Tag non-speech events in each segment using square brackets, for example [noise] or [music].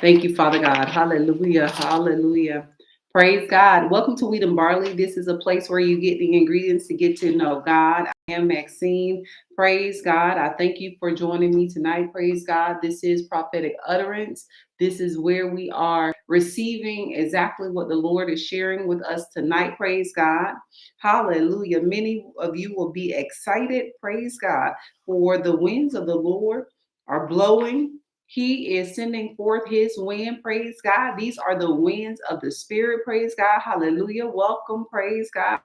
Thank you, Father God. Hallelujah. Hallelujah. Praise God. Welcome to Wheat and Barley. This is a place where you get the ingredients to get to know God. I am Maxine. Praise God. I thank you for joining me tonight. Praise God. This is prophetic utterance. This is where we are receiving exactly what the Lord is sharing with us tonight. Praise God. Hallelujah. Many of you will be excited. Praise God. For the winds of the Lord are blowing he is sending forth his wind. Praise God. These are the winds of the Spirit. Praise God. Hallelujah. Welcome. Praise God.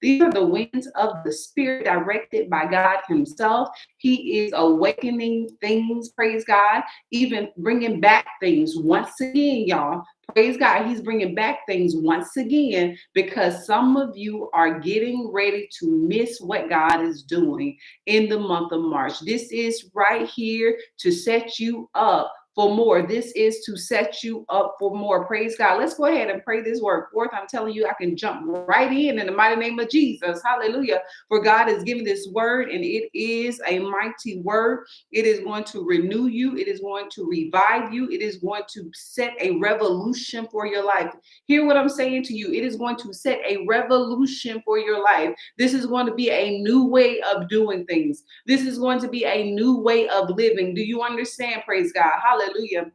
These are the winds of the Spirit directed by God Himself. He is awakening things, praise God, even bringing back things once again, y'all. Praise God. He's bringing back things once again because some of you are getting ready to miss what God is doing in the month of March. This is right here to set you up for more. This is to set you up for more. Praise God. Let's go ahead and pray this word forth. I'm telling you, I can jump right in in the mighty name of Jesus. Hallelujah. For God has given this word, and it is a mighty word. It is going to renew you, it is going to revive you, it is going to set a revolution for your life. Hear what I'm saying to you. It is going to set a revolution for your life. This is going to be a new way of doing things. This is going to be a new way of living. Do you understand? Praise God. Hallelujah. Hallelujah.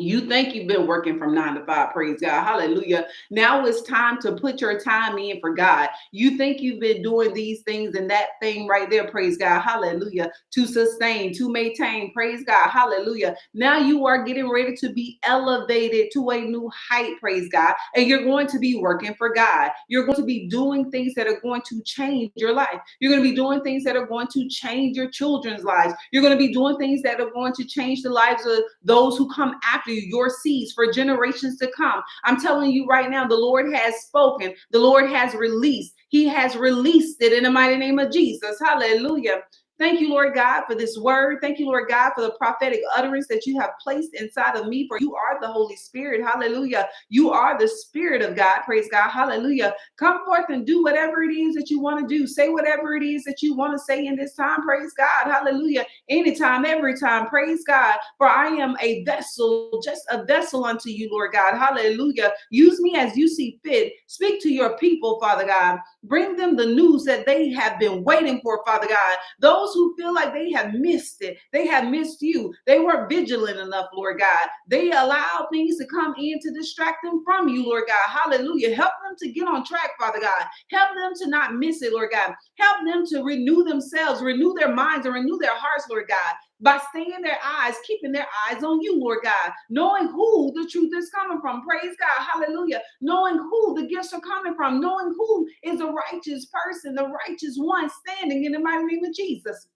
You think you've been working from nine to five, praise God, hallelujah. Now it's time to put your time in for God. You think you've been doing these things and that thing right there, praise God, hallelujah, to sustain, to maintain, praise God, hallelujah. Now you are getting ready to be elevated to a new height, praise God, and you're going to be working for God. You're going to be doing things that are going to change your life. You're going to be doing things that are going to change your children's lives. You're going to be doing things that are going to change the lives of those who come after after you, your seeds for generations to come. I'm telling you right now, the Lord has spoken, the Lord has released. He has released it in the mighty name of Jesus. Hallelujah. Thank you, Lord God, for this word. Thank you, Lord God, for the prophetic utterance that you have placed inside of me. For you are the Holy Spirit. Hallelujah. You are the Spirit of God. Praise God. Hallelujah. Come forth and do whatever it is that you want to do. Say whatever it is that you want to say in this time. Praise God. Hallelujah. Anytime, every time. Praise God. For I am a vessel, just a vessel unto you, Lord God. Hallelujah. Use me as you see fit. Speak to your people, Father God. Bring them the news that they have been waiting for, Father God. Those those who feel like they have missed it, they have missed you. They weren't vigilant enough, Lord God. They allow things to come in to distract them from you, Lord God. Hallelujah. Help them to get on track, Father God. Help them to not miss it, Lord God. Help them to renew themselves, renew their minds, and renew their hearts, Lord God by staying their eyes, keeping their eyes on you, Lord God, knowing who the truth is coming from. Praise God. Hallelujah. Knowing who the gifts are coming from, knowing who is a righteous person, the righteous one standing in the mighty name of Jesus.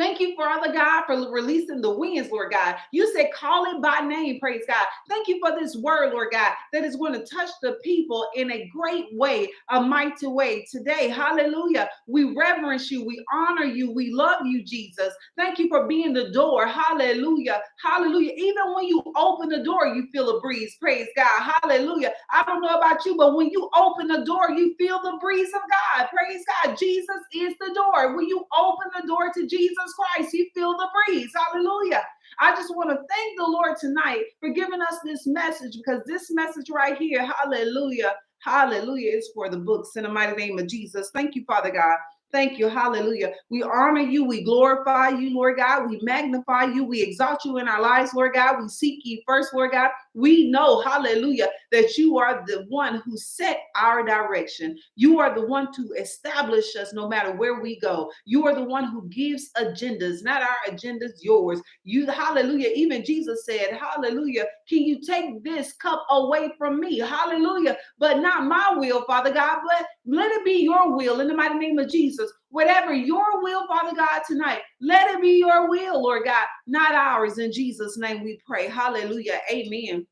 Thank you, Father God, for releasing the winds, Lord God. You said, call it by name, praise God. Thank you for this word, Lord God, that is going to touch the people in a great way, a mighty way today. Hallelujah. We reverence you, we honor you, we love you, Jesus. Thank you for being the door. Hallelujah. Hallelujah. Even when you open the door, you feel a breeze. Praise God. Hallelujah. I don't know about you, but when you open the door, you feel the breeze of God. Praise God. Jesus is the door. When you open the door to Jesus, Jesus Christ, He feel the breeze. Hallelujah. I just want to thank the Lord tonight for giving us this message because this message right here, hallelujah, hallelujah, is for the books in the mighty name of Jesus. Thank you, Father God. Thank you. Hallelujah. We honor you. We glorify you, Lord God. We magnify you. We exalt you in our lives, Lord God. We seek you first, Lord God. We know, hallelujah, that you are the one who set our direction. You are the one to establish us no matter where we go. You are the one who gives agendas, not our agendas, yours. You, hallelujah. Even Jesus said, hallelujah, can you take this cup away from me? Hallelujah. But not my will, Father God, but let it be your will in the mighty name of Jesus. Whatever your will, Father God, tonight, let it be your will, Lord God, not ours. In Jesus' name we pray. Hallelujah. Amen.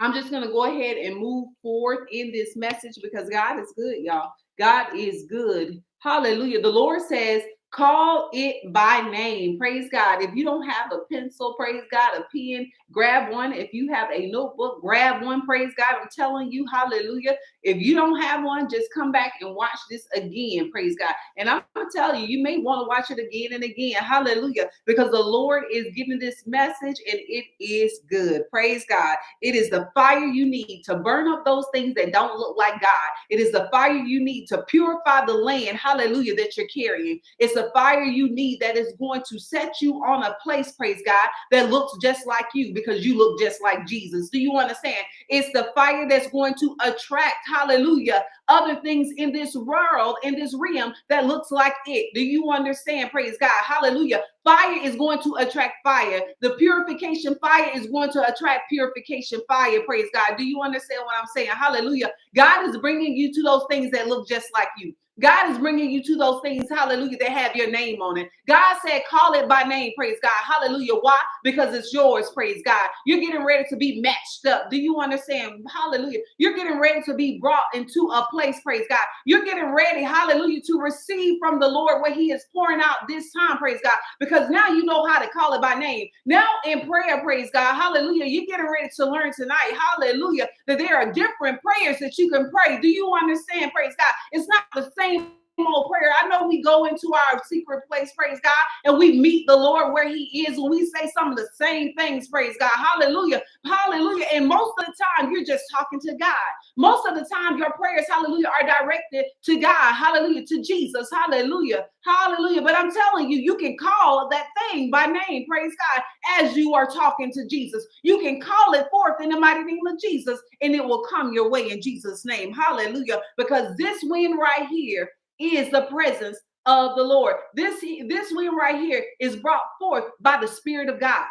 I'm just going to go ahead and move forth in this message because God is good, y'all. God is good. Hallelujah. The Lord says, Call it by name. Praise God. If you don't have a pencil, praise God, a pen, grab one. If you have a notebook, grab one. Praise God. I'm telling you, hallelujah. If you don't have one, just come back and watch this again. Praise God. And I'm going to tell you, you may want to watch it again and again. Hallelujah. Because the Lord is giving this message and it is good. Praise God. It is the fire you need to burn up those things that don't look like God. It is the fire you need to purify the land. Hallelujah. That you're carrying. It's the fire you need that is going to set you on a place, praise God, that looks just like you because you look just like Jesus. Do you understand? It's the fire that's going to attract, hallelujah, other things in this world, in this realm that looks like it. Do you understand? Praise God. Hallelujah. Fire is going to attract fire. The purification fire is going to attract purification fire. Praise God. Do you understand what I'm saying? Hallelujah. God is bringing you to those things that look just like you. God is bringing you to those things, hallelujah, that have your name on it. God said, call it by name, praise God. Hallelujah. Why? Because it's yours, praise God. You're getting ready to be matched up. Do you understand? Hallelujah. You're getting ready to be brought into a place, praise God. You're getting ready, hallelujah, to receive from the Lord what He is pouring out this time, praise God. Because now you know how to call it by name. Now in prayer, praise God, hallelujah. You're getting ready to learn tonight, hallelujah, that there are different prayers that you can pray. Do you understand, praise God? It's not the same old prayer. I know we go into our secret place, praise God, and we meet the Lord where He is, we say some of the same things, praise God. Hallelujah. Hallelujah. And most of the time, you're just talking to God. Most of the time, your prayers, hallelujah, are directed to God. Hallelujah. To Jesus. Hallelujah. Hallelujah. But I'm telling you, you can call that thing by name, praise God, as you are talking to Jesus. You can call it forth in the mighty name of Jesus, and it will come your way in Jesus' name. Hallelujah. Because this wind right here is the presence of the Lord. This, this wind right here is brought forth by the Spirit of God.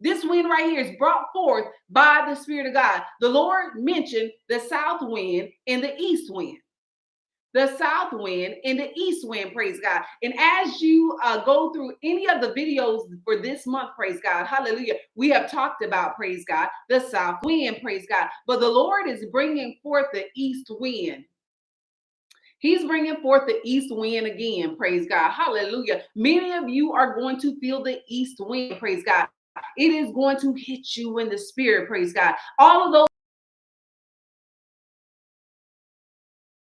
This wind right here is brought forth by the Spirit of God. The Lord mentioned the south wind and the east wind the south wind and the east wind, praise God. And as you uh, go through any of the videos for this month, praise God, hallelujah, we have talked about, praise God, the south wind, praise God. But the Lord is bringing forth the east wind. He's bringing forth the east wind again. Praise God. Hallelujah. Many of you are going to feel the east wind. Praise God. It is going to hit you in the spirit. Praise God. All of those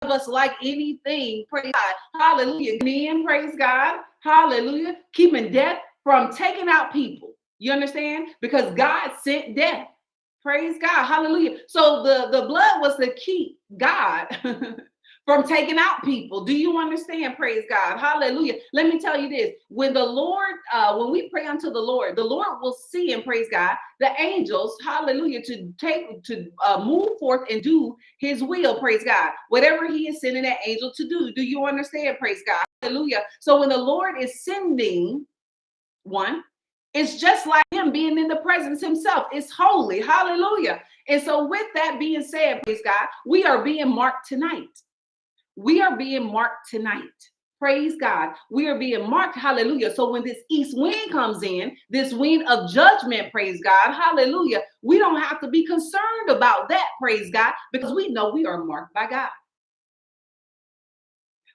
of us like anything. Praise God. Hallelujah. Men, praise God. Hallelujah. Keeping death from taking out people. You understand? Because God sent death. Praise God. Hallelujah. So the, the blood was to keep God [laughs] from taking out people. Do you understand? Praise God. Hallelujah. Let me tell you this. When the Lord, uh, when we pray unto the Lord, the Lord will see and praise God, the angels, hallelujah, to take to uh, move forth and do his will, praise God. Whatever he is sending that angel to do. Do you understand? Praise God. Hallelujah. So when the Lord is sending one, it's just like him being in the presence himself. It's holy. Hallelujah. And so, with that being said, praise God, we are being marked tonight. We are being marked tonight. Praise God. We are being marked. Hallelujah. So when this east wind comes in, this wind of judgment, praise God. Hallelujah. We don't have to be concerned about that, praise God, because we know we are marked by God.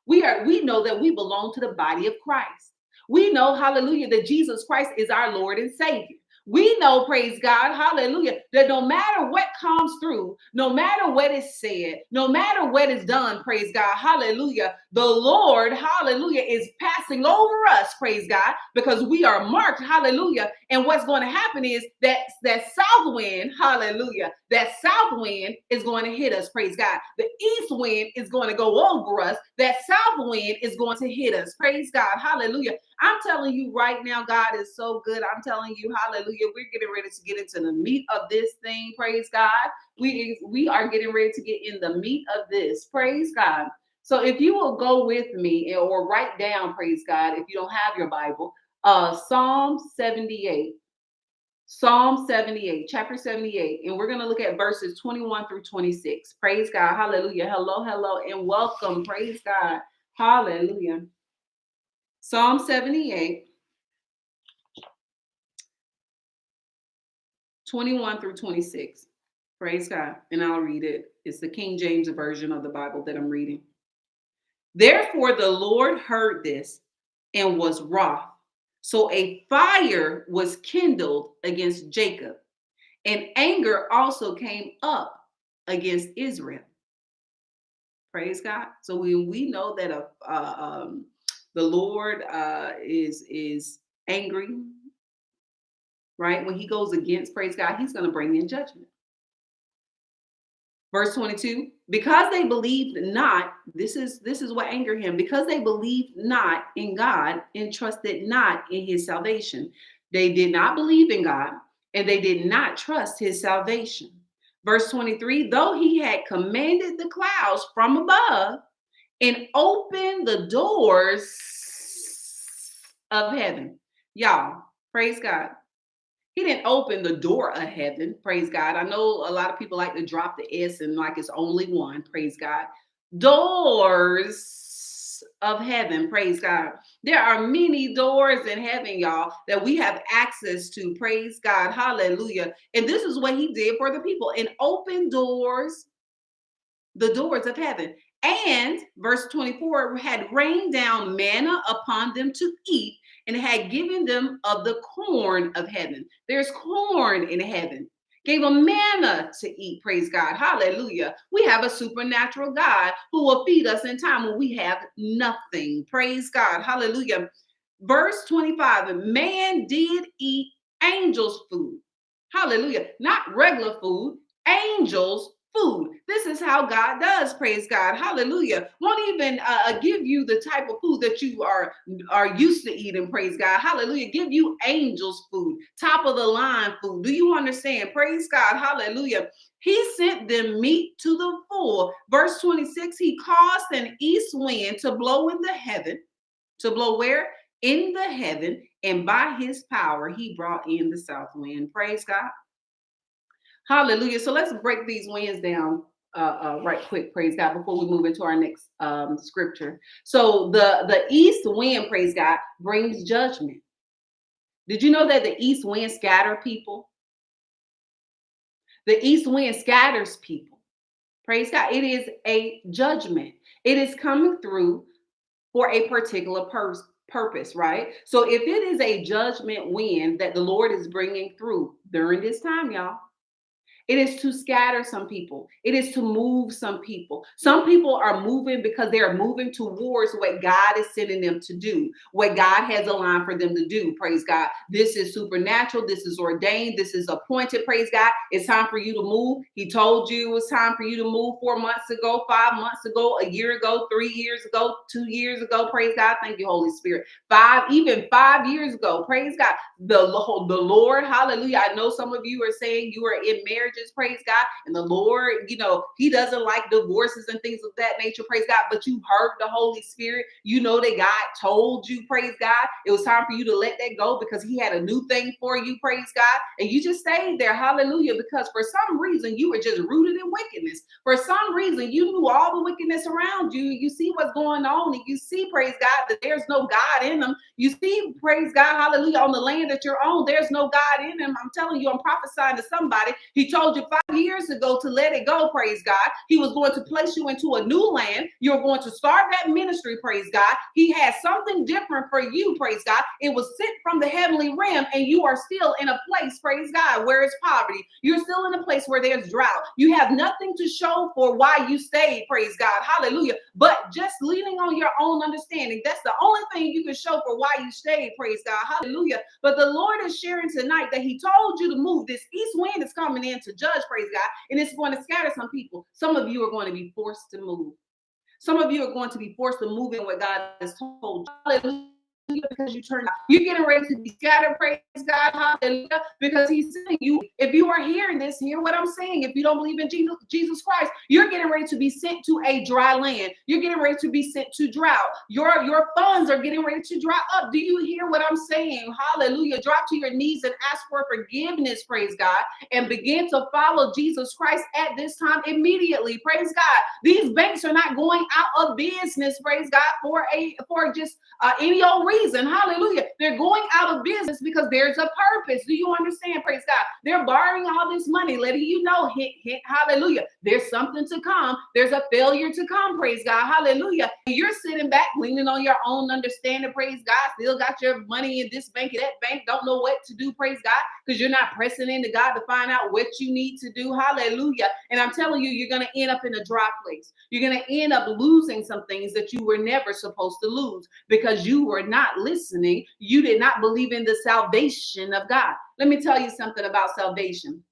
We are we know that we belong to the body of Christ. We know, hallelujah, that Jesus Christ is our Lord and Savior. We know, praise God, hallelujah, that no matter what comes through, no matter what is said, no matter what is done, praise God, hallelujah, the Lord, hallelujah, is passing over us, praise God, because we are marked, hallelujah. And what's going to happen is that that south wind, hallelujah, that south wind is going to hit us, praise God. The east wind is going to go over us, that south wind is going to hit us, praise God, hallelujah. I'm telling you right now, God is so good. I'm telling you, hallelujah. We're getting ready to get into the meat of this thing. Praise God. We, we are getting ready to get in the meat of this. Praise God. So if you will go with me or write down, praise God, if you don't have your Bible, uh Psalm 78. Psalm 78, chapter 78, and we're going to look at verses 21 through 26. Praise God. Hallelujah. Hello, hello, and welcome. Praise God. Hallelujah. Psalm 78, 21 through 26. Praise God. And I'll read it. It's the King James Version of the Bible that I'm reading. Therefore, the Lord heard this and was wroth. So a fire was kindled against Jacob, and anger also came up against Israel. Praise God. So we we know that a, uh, um, the Lord uh, is is angry, right? When He goes against, praise God, He's going to bring in judgment. Verse 22, because they believed not, this is this is what angered him, because they believed not in God and trusted not in his salvation. They did not believe in God and they did not trust his salvation. Verse 23, though he had commanded the clouds from above and opened the doors of heaven. Y'all, praise God. He didn't open the door of heaven. Praise God. I know a lot of people like to drop the S and like it's only one. Praise God. Doors of heaven. Praise God. There are many doors in heaven, y'all, that we have access to. Praise God. Hallelujah. And this is what he did for the people and open doors, the doors of heaven. And verse 24 had rained down manna upon them to eat and had given them of the corn of heaven. There's corn in heaven. Gave them manna to eat. Praise God. Hallelujah. We have a supernatural God who will feed us in time when we have nothing. Praise God. Hallelujah. Verse 25 Man did eat angels' food. Hallelujah. Not regular food, angels' food. This is how God does. Praise God. Hallelujah. Won't even uh, uh, give you the type of food that you are are used to eating. Praise God. Hallelujah. Give you angels food, top of the line food. Do you understand? Praise God. Hallelujah. He sent them meat to the full. Verse 26, he caused an east wind to blow in the heaven, to blow where? In the heaven, and by his power he brought in the south wind. Praise God. Hallelujah. So let's break these winds down uh, uh, right quick, praise God, before we move into our next um, scripture. So the the east wind, praise God, brings judgment. Did you know that the east wind scatter people? The east wind scatters people. Praise God. It is a judgment. It is coming through for a particular purpose, right? So if it is a judgment wind that the Lord is bringing through during this time, y'all, it is to scatter some people. It is to move some people. Some people are moving because they're moving towards what God is sending them to do, what God has aligned for them to do. Praise God. This is supernatural. This is ordained. This is appointed. Praise God. It's time for you to move. He told you it was time for you to move four months ago, five months ago, a year ago, three years ago, two years ago. Praise God. Thank you, Holy Spirit. Five, even five years ago. Praise God. The, the Lord, hallelujah. I know some of you are saying you are in marriage praise God. And the Lord, you know, He doesn't like divorces and things of that nature, praise God. But you heard the Holy Spirit. You know that God told you, praise God. It was time for you to let that go because He had a new thing for you, praise God. And you just stayed there, hallelujah, because for some reason you were just rooted in wickedness. For some reason you knew all the wickedness around you. You see what's going on, and you see, praise God, that there's no God in them. You see, praise God, hallelujah, on the land that you're on, there's no God in them. I'm telling you, I'm prophesying to somebody. He told you five years ago to let it go, praise God. He was going to place you into a new land. You're going to start that ministry, praise God. He has something different for you, praise God. It was sent from the heavenly realm, and you are still in a place, praise God, where it's poverty. You're still in a place where there's drought. You have nothing to show for why you stayed, praise God. Hallelujah. But just leaning on your own understanding, that's the only thing you can show for why you stayed, praise God. Hallelujah. But the Lord is sharing tonight that He told you to move. This east wind is coming in to judge, praise God, and it's going to scatter some people. Some of you are going to be forced to move. Some of you are going to be forced to move in what God has told you. Because you turn out. You're getting ready to be scattered, praise God, hallelujah, because he's saying you, if you are hearing this, hear what I'm saying. If you don't believe in Jesus Christ, you're getting ready to be sent to a dry land. You're getting ready to be sent to drought. Your, your funds are getting ready to dry up. Do you hear what I'm saying? Hallelujah. Drop to your knees and ask for forgiveness, praise God, and begin to follow Jesus Christ at this time immediately. Praise God. These banks are not going out of business, praise God, for a for just uh, any old reason reason. Hallelujah. They're going out of business because there's a purpose. Do you understand? Praise God. They're borrowing all this money, letting you know, hit, hit, hallelujah. There's something to come. There's a failure to come. Praise God. Hallelujah. You're sitting back, leaning on your own understanding. Praise God. Still got your money in this bank and that bank. Don't know what to do. Praise God. Because you're not pressing into God to find out what you need to do. Hallelujah. And I'm telling you, you're going to end up in a dry place. You're going to end up losing some things that you were never supposed to lose because you were not listening. You did not believe in the salvation of God. Let me tell you something about salvation.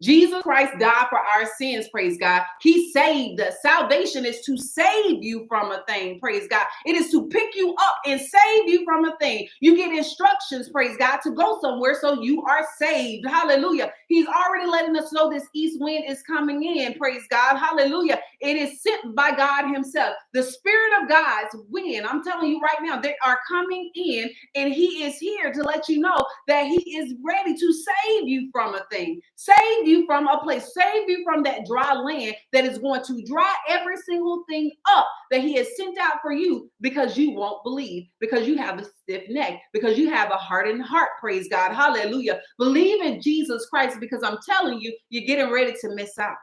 Jesus Christ died for our sins, praise God. He saved us. Salvation is to save you from a thing, praise God. It is to pick you up and save you from a thing. You get instructions, praise God, to go somewhere so you are saved. Hallelujah. He's already letting us know this east wind is coming in, praise God. Hallelujah. It is sent by God Himself. The Spirit of God's wind, I'm telling you right now, they are coming in, and He is here to let you know that He is ready to save you from a thing. Save you from a place, save you from that dry land that is going to dry every single thing up that He has sent out for you because you won't believe, because you have a stiff neck, because you have a hardened heart. Praise God. Hallelujah. Believe in Jesus Christ because I'm telling you, you're getting ready to miss out.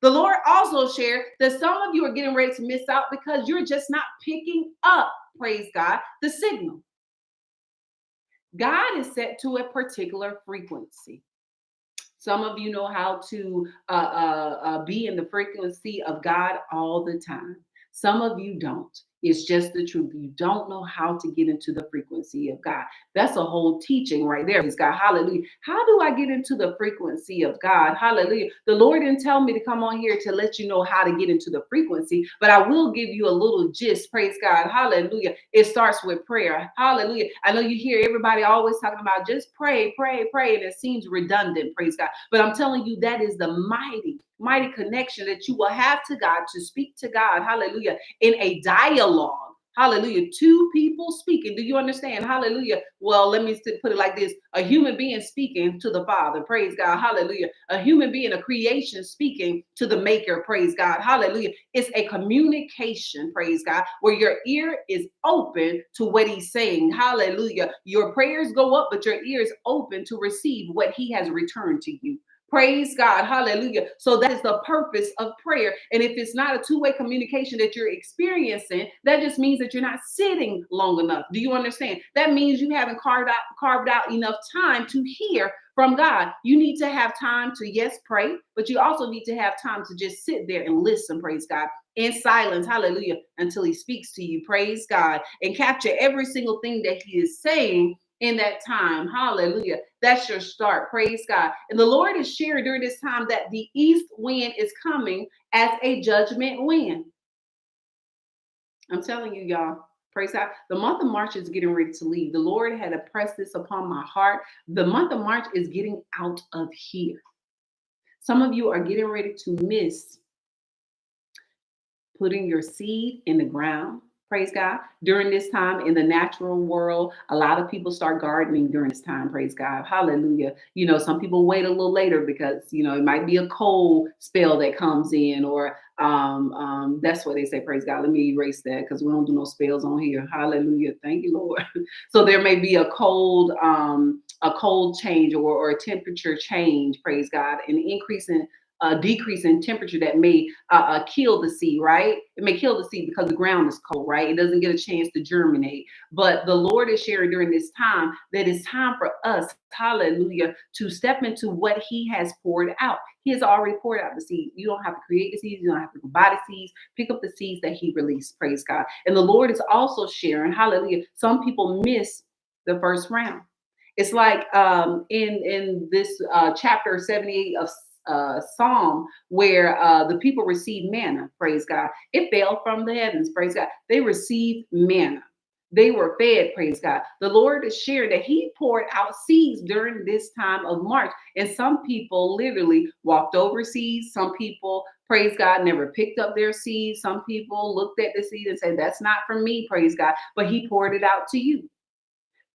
The Lord also shared that some of you are getting ready to miss out because you're just not picking up, praise God, the signal. God is set to a particular frequency. Some of you know how to uh, uh, uh, be in the frequency of God all the time. Some of you don't. It's just the truth. You don't know how to get into the frequency of God. That's a whole teaching right there. He's God. Hallelujah. How do I get into the frequency of God? Hallelujah. The Lord didn't tell me to come on here to let you know how to get into the frequency, but I will give you a little gist. Praise God. Hallelujah. It starts with prayer. Hallelujah. I know you hear everybody always talking about just pray, pray, pray, and it seems redundant. Praise God. But I'm telling you, that is the mighty mighty connection that you will have to God to speak to God, hallelujah, in a dialogue. Hallelujah. Two people speaking. Do you understand? Hallelujah. Well, let me put it like this a human being speaking to the Father. Praise God. Hallelujah. A human being, a creation speaking to the Maker. Praise God. Hallelujah. It's a communication. Praise God. Where your ear is open to what He's saying. Hallelujah. Your prayers go up, but your ear is open to receive what He has returned to you. Praise God. Hallelujah. So that is the purpose of prayer. And if it's not a two way communication that you're experiencing, that just means that you're not sitting long enough. Do you understand? That means you haven't carved out, carved out enough time to hear from God. You need to have time to, yes, pray, but you also need to have time to just sit there and listen. Praise God in silence, hallelujah, until he speaks to you. Praise God and capture every single thing that he is saying in that time. Hallelujah. That's your start. Praise God. And the Lord is sharing during this time that the east wind is coming as a judgment wind. I'm telling you, y'all. Praise God. The month of March is getting ready to leave. The Lord had impressed this upon my heart. The month of March is getting out of here. Some of you are getting ready to miss putting your seed in the ground praise God. During this time in the natural world, a lot of people start gardening during this time, praise God. Hallelujah. You know, some people wait a little later because, you know, it might be a cold spell that comes in, or um, um, that's what they say, praise God. Let me erase that because we don't do no spells on here. Hallelujah. Thank you, Lord. [laughs] so there may be a cold, um, a cold change or, or a temperature change, praise God, an increase in a decrease in temperature that may uh, uh, kill the seed, right? It may kill the seed because the ground is cold, right? It doesn't get a chance to germinate. But the Lord is sharing during this time that it's time for us, hallelujah, to step into what He has poured out. He has already poured out the seed. You don't have to create the seeds. You don't have to buy the seeds. Pick up the seeds that He released. Praise God. And the Lord is also sharing, hallelujah. Some people miss the first round. It's like um, in in this uh, chapter 78 of uh, psalm where uh, the people received manna, praise God. It fell from the heavens, praise God. They received manna. They were fed, praise God. The Lord is sharing that He poured out seeds during this time of March. And some people literally walked over seeds. Some people, praise God, never picked up their seeds. Some people looked at the seed and said, That's not for me, praise God. But He poured it out to you.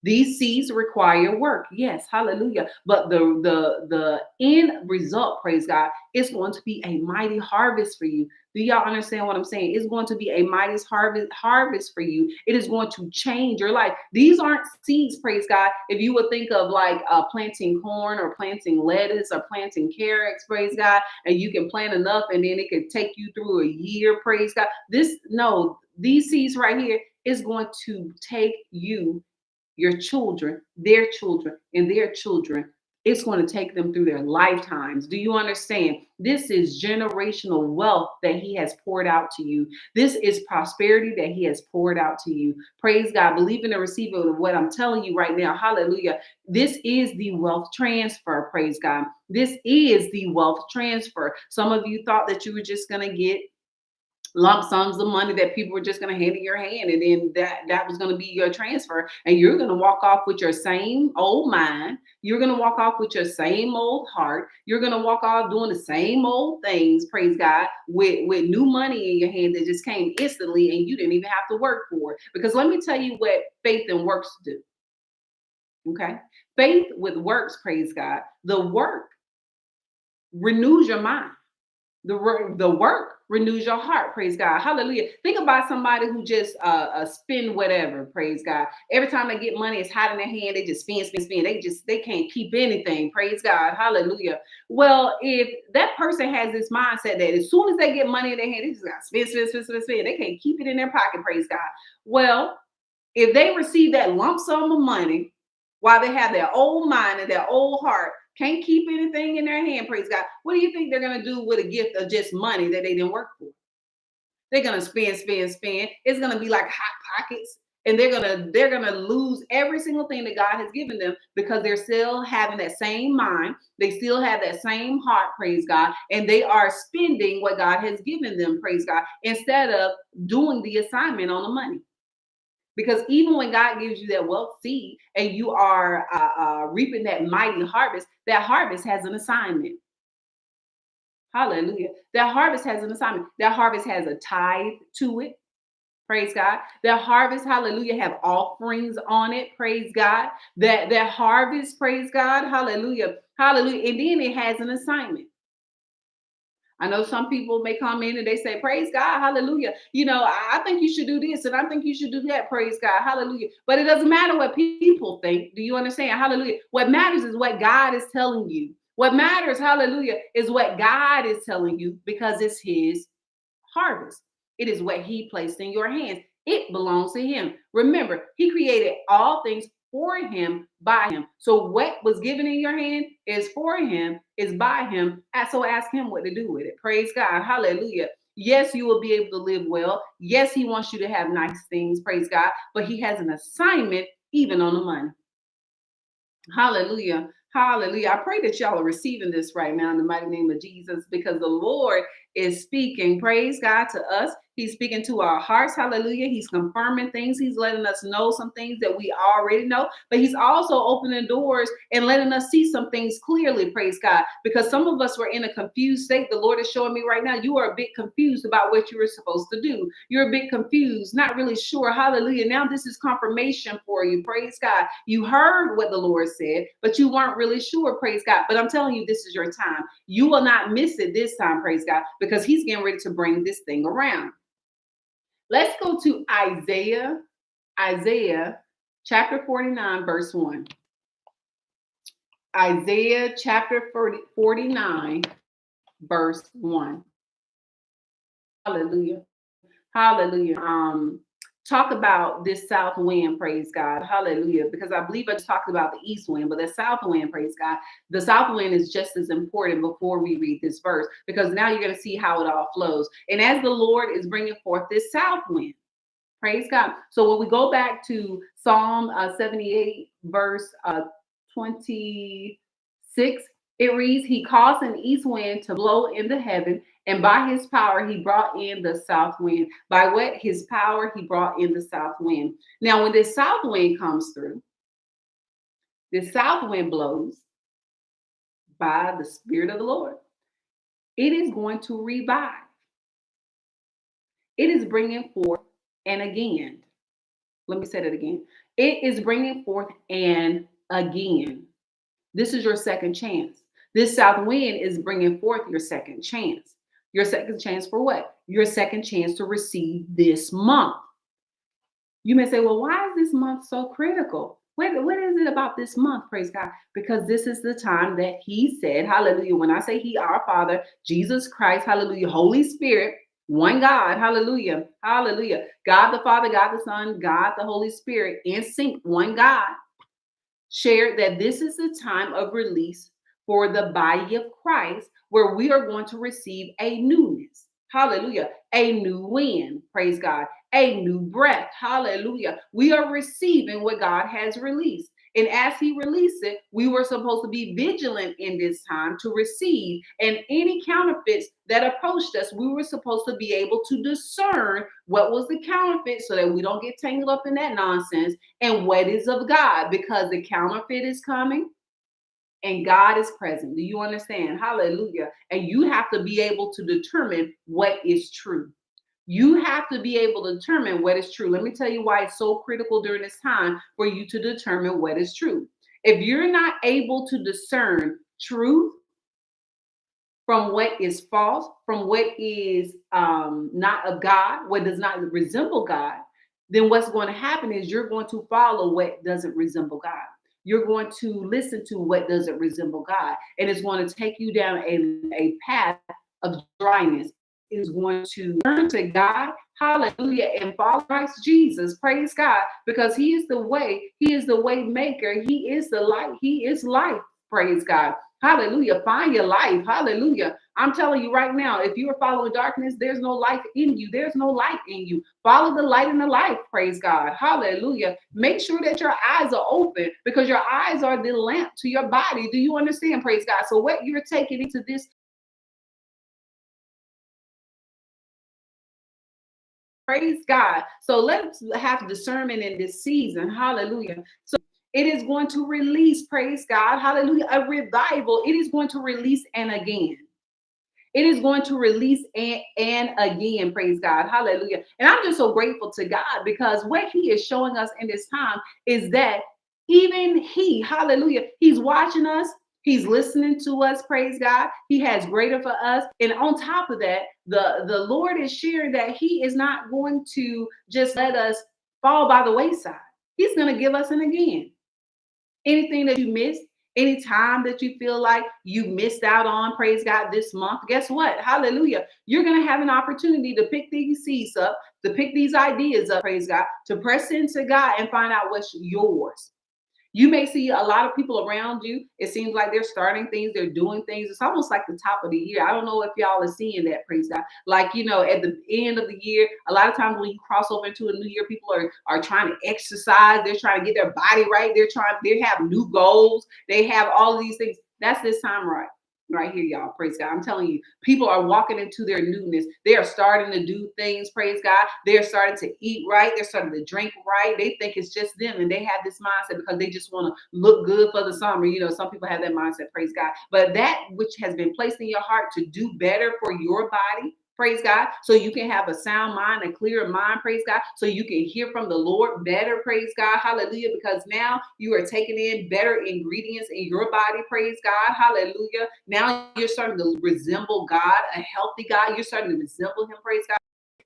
These seeds require work. Yes, hallelujah. But the the the end result, praise God, is going to be a mighty harvest for you. Do y'all understand what I'm saying? It's going to be a mighty harvest harvest for you. It is going to change your life. These aren't seeds, praise God. If you would think of like uh, planting corn or planting lettuce or planting carrots, praise God, and you can plant enough and then it could take you through a year, praise God. This no, these seeds right here is going to take you your children, their children, and their children. It's going to take them through their lifetimes. Do you understand? This is generational wealth that He has poured out to you. This is prosperity that He has poured out to you. Praise God. Believe in and receive it what I'm telling you right now. Hallelujah. This is the wealth transfer. Praise God. This is the wealth transfer. Some of you thought that you were just going to get lump sums of money that people were just going to hand in your hand and then that that was going to be your transfer and you're going to walk off with your same old mind you're going to walk off with your same old heart you're going to walk off doing the same old things praise god with with new money in your hand that just came instantly and you didn't even have to work for it. Because let me tell you what faith and works do okay? Faith with works praise god the work renews your mind the, the work renews your heart. Praise God. Hallelujah. Think about somebody who just uh, uh, spend whatever. Praise God. Every time they get money, it's hot in their hand. They just spend, spend, spend. They just they can't keep anything. Praise God. Hallelujah. Well, if that person has this mindset that as soon as they get money in their hand, they just got spend, spend, spend, spend, spend. They can't keep it in their pocket. Praise God. Well, if they receive that lump sum of money while they have their old mind and their old heart, can't keep anything in their hand, praise God. What do you think they're going to do with a gift of just money that they didn't work for? They're going to spend, spend, spend. It's going to be like hot pockets. And they're gonna they're gonna lose every single thing that God has given them because they're still having that same mind, they still have that same heart, praise God, and they are spending what God has given them, praise God, instead of doing the assignment on the money. Because even when God gives you that wealth seed and you are uh, uh, reaping that mighty harvest, that harvest has an assignment. Hallelujah. That harvest has an assignment. That harvest has a tithe to it. Praise God. That harvest, hallelujah, have offerings on it. Praise God. That that harvest, praise God, hallelujah, hallelujah. And then it has an assignment. I know some people may come in and they say, Praise God, hallelujah. You know, I think you should do this and I think you should do that. Praise God, hallelujah. But it doesn't matter what people think. Do you understand? Hallelujah. What matters is what God is telling you. What matters, hallelujah, is what God is telling you because it's His harvest. It is what He placed in your hands. It belongs to Him. Remember, He created all things for him, by him. So what was given in your hand is for him, is by him. So ask him what to do with it. Praise God. Hallelujah. Yes, you will be able to live well. Yes, he wants you to have nice things. Praise God. But he has an assignment even on the money. Hallelujah. Hallelujah. I pray that y'all are receiving this right now in the mighty name of Jesus because the Lord is speaking. Praise God to us. He's speaking to our hearts. Hallelujah. He's confirming things. He's letting us know some things that we already know, but he's also opening doors and letting us see some things clearly. Praise God. Because some of us were in a confused state. The Lord is showing me right now, you are a bit confused about what you were supposed to do. You're a bit confused, not really sure. Hallelujah. Now this is confirmation for you. Praise God. You heard what the Lord said, but you weren't really sure. Praise God. But I'm telling you, this is your time. You will not miss it this time. Praise God. Because he's getting ready to bring this thing around. Let's go to Isaiah, Isaiah chapter 49, verse 1. Isaiah chapter 40, 49, verse 1. Hallelujah. Hallelujah. Um, talk about this south wind, praise God. Hallelujah. Because I believe I talked about the east wind, but the south wind, praise God. The south wind is just as important before we read this verse, because now you're going to see how it all flows. And as the Lord is bringing forth this south wind, praise God. So when we go back to Psalm uh, 78, verse uh, 26, it reads, He caused an east wind to blow in the heaven, and by his power, he brought in the south wind. By what? His power, he brought in the south wind. Now, when this south wind comes through, the south wind blows by the Spirit of the Lord. It is going to revive. It is bringing forth and again. Let me say that again. It is bringing forth and again. This is your second chance. This south wind is bringing forth your second chance. Your second chance for what? Your second chance to receive this month. You may say, well, why is this month so critical? What, what is it about this month? Praise God. Because this is the time that He said, Hallelujah. When I say He, our Father, Jesus Christ, Hallelujah, Holy Spirit, one God, Hallelujah, Hallelujah. God the Father, God the Son, God the Holy Spirit, in sync, one God, shared that this is the time of release for the body of Christ, where we are going to receive a newness. Hallelujah. A new wind. Praise God a new breath. Hallelujah. We are receiving what God has released. And as he released it, we were supposed to be vigilant in this time to receive. And any counterfeits that approached us, we were supposed to be able to discern what was the counterfeit so that we don't get tangled up in that nonsense and what is of God because the counterfeit is coming and God is present. Do you understand? Hallelujah. And you have to be able to determine what is true. You have to be able to determine what is true. Let me tell you why it's so critical during this time for you to determine what is true. If you're not able to discern truth from what is false, from what is um, not of God, what does not resemble God, then what's going to happen is you're going to follow what doesn't resemble God. You're going to listen to what doesn't resemble God, and it's going to take you down a, a path of dryness, is going to turn to God, hallelujah, and follow Christ Jesus. Praise God, because He is the way, He is the way maker, He is the light, He is life. Praise God. Hallelujah. Find your life. Hallelujah. I'm telling you right now, if you are following darkness, there's no life in you. There's no light in you. Follow the light and the life. Praise God. Hallelujah. Make sure that your eyes are open because your eyes are the lamp to your body. Do you understand? Praise God. So, what you're taking into this Praise God. So let's have discernment in this season. Hallelujah. So it is going to release, praise God. Hallelujah. A revival. It is going to release and again. It is going to release and, and again, praise God. Hallelujah. And I'm just so grateful to God because what He is showing us in this time is that even He, hallelujah, He's watching us, He's listening to us, praise God. He has greater for us. And on top of that, the, the Lord is sharing that He is not going to just let us fall by the wayside. He's going to give us an again. Anything that you missed, any time that you feel like you missed out on, praise God, this month, guess what? Hallelujah. You're going to have an opportunity to pick these seeds up, to pick these ideas up, praise God, to press into God and find out what's yours. You may see a lot of people around you. It seems like they're starting things, they're doing things. It's almost like the top of the year. I don't know if y'all are seeing that, praise God. Like, you know, at the end of the year, a lot of times when you cross over into a new year, people are, are trying to exercise, they're trying to get their body right, they're trying, they have new goals, they have all of these things. That's this time right right here, y'all. Praise God. I'm telling you, people are walking into their newness. They are starting to do things. Praise God. They're starting to eat right. They're starting to drink right. They think it's just them, and they have this mindset because they just want to look good for the summer. You know, some people have that mindset. Praise God. But that which has been placed in your heart to do better for your body, praise God, so you can have a sound mind, a clear mind, praise God, so you can hear from the Lord better, praise God, hallelujah, because now you are taking in better ingredients in your body, praise God, hallelujah. Now you're starting to resemble God, a healthy God, you're starting to resemble Him, praise God.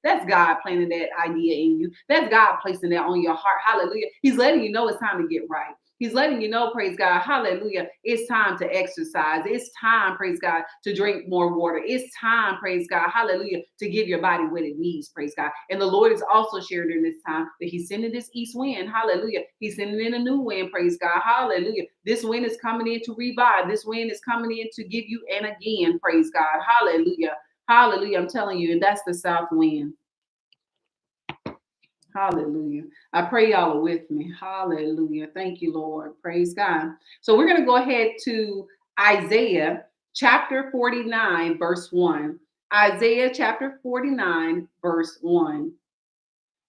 That's God planting that idea in you. That's God placing that on your heart. Hallelujah. He's letting you know it's time to get right. He's letting you know, praise God, hallelujah. It's time to exercise. It's time, praise God, to drink more water. It's time, praise God, hallelujah, to give your body what it needs, praise God. And the Lord is also sharing during this time that He's sending this east wind, hallelujah. He's sending in a new wind, praise God, hallelujah. This wind is coming in to revive. This wind is coming in to give you and again, praise God, hallelujah, hallelujah. I'm telling you, and that's the south wind. Hallelujah. I pray y'all are with me. Hallelujah. Thank you, Lord. Praise God. So we're going to go ahead to Isaiah chapter 49, verse 1. Isaiah chapter 49, verse 1.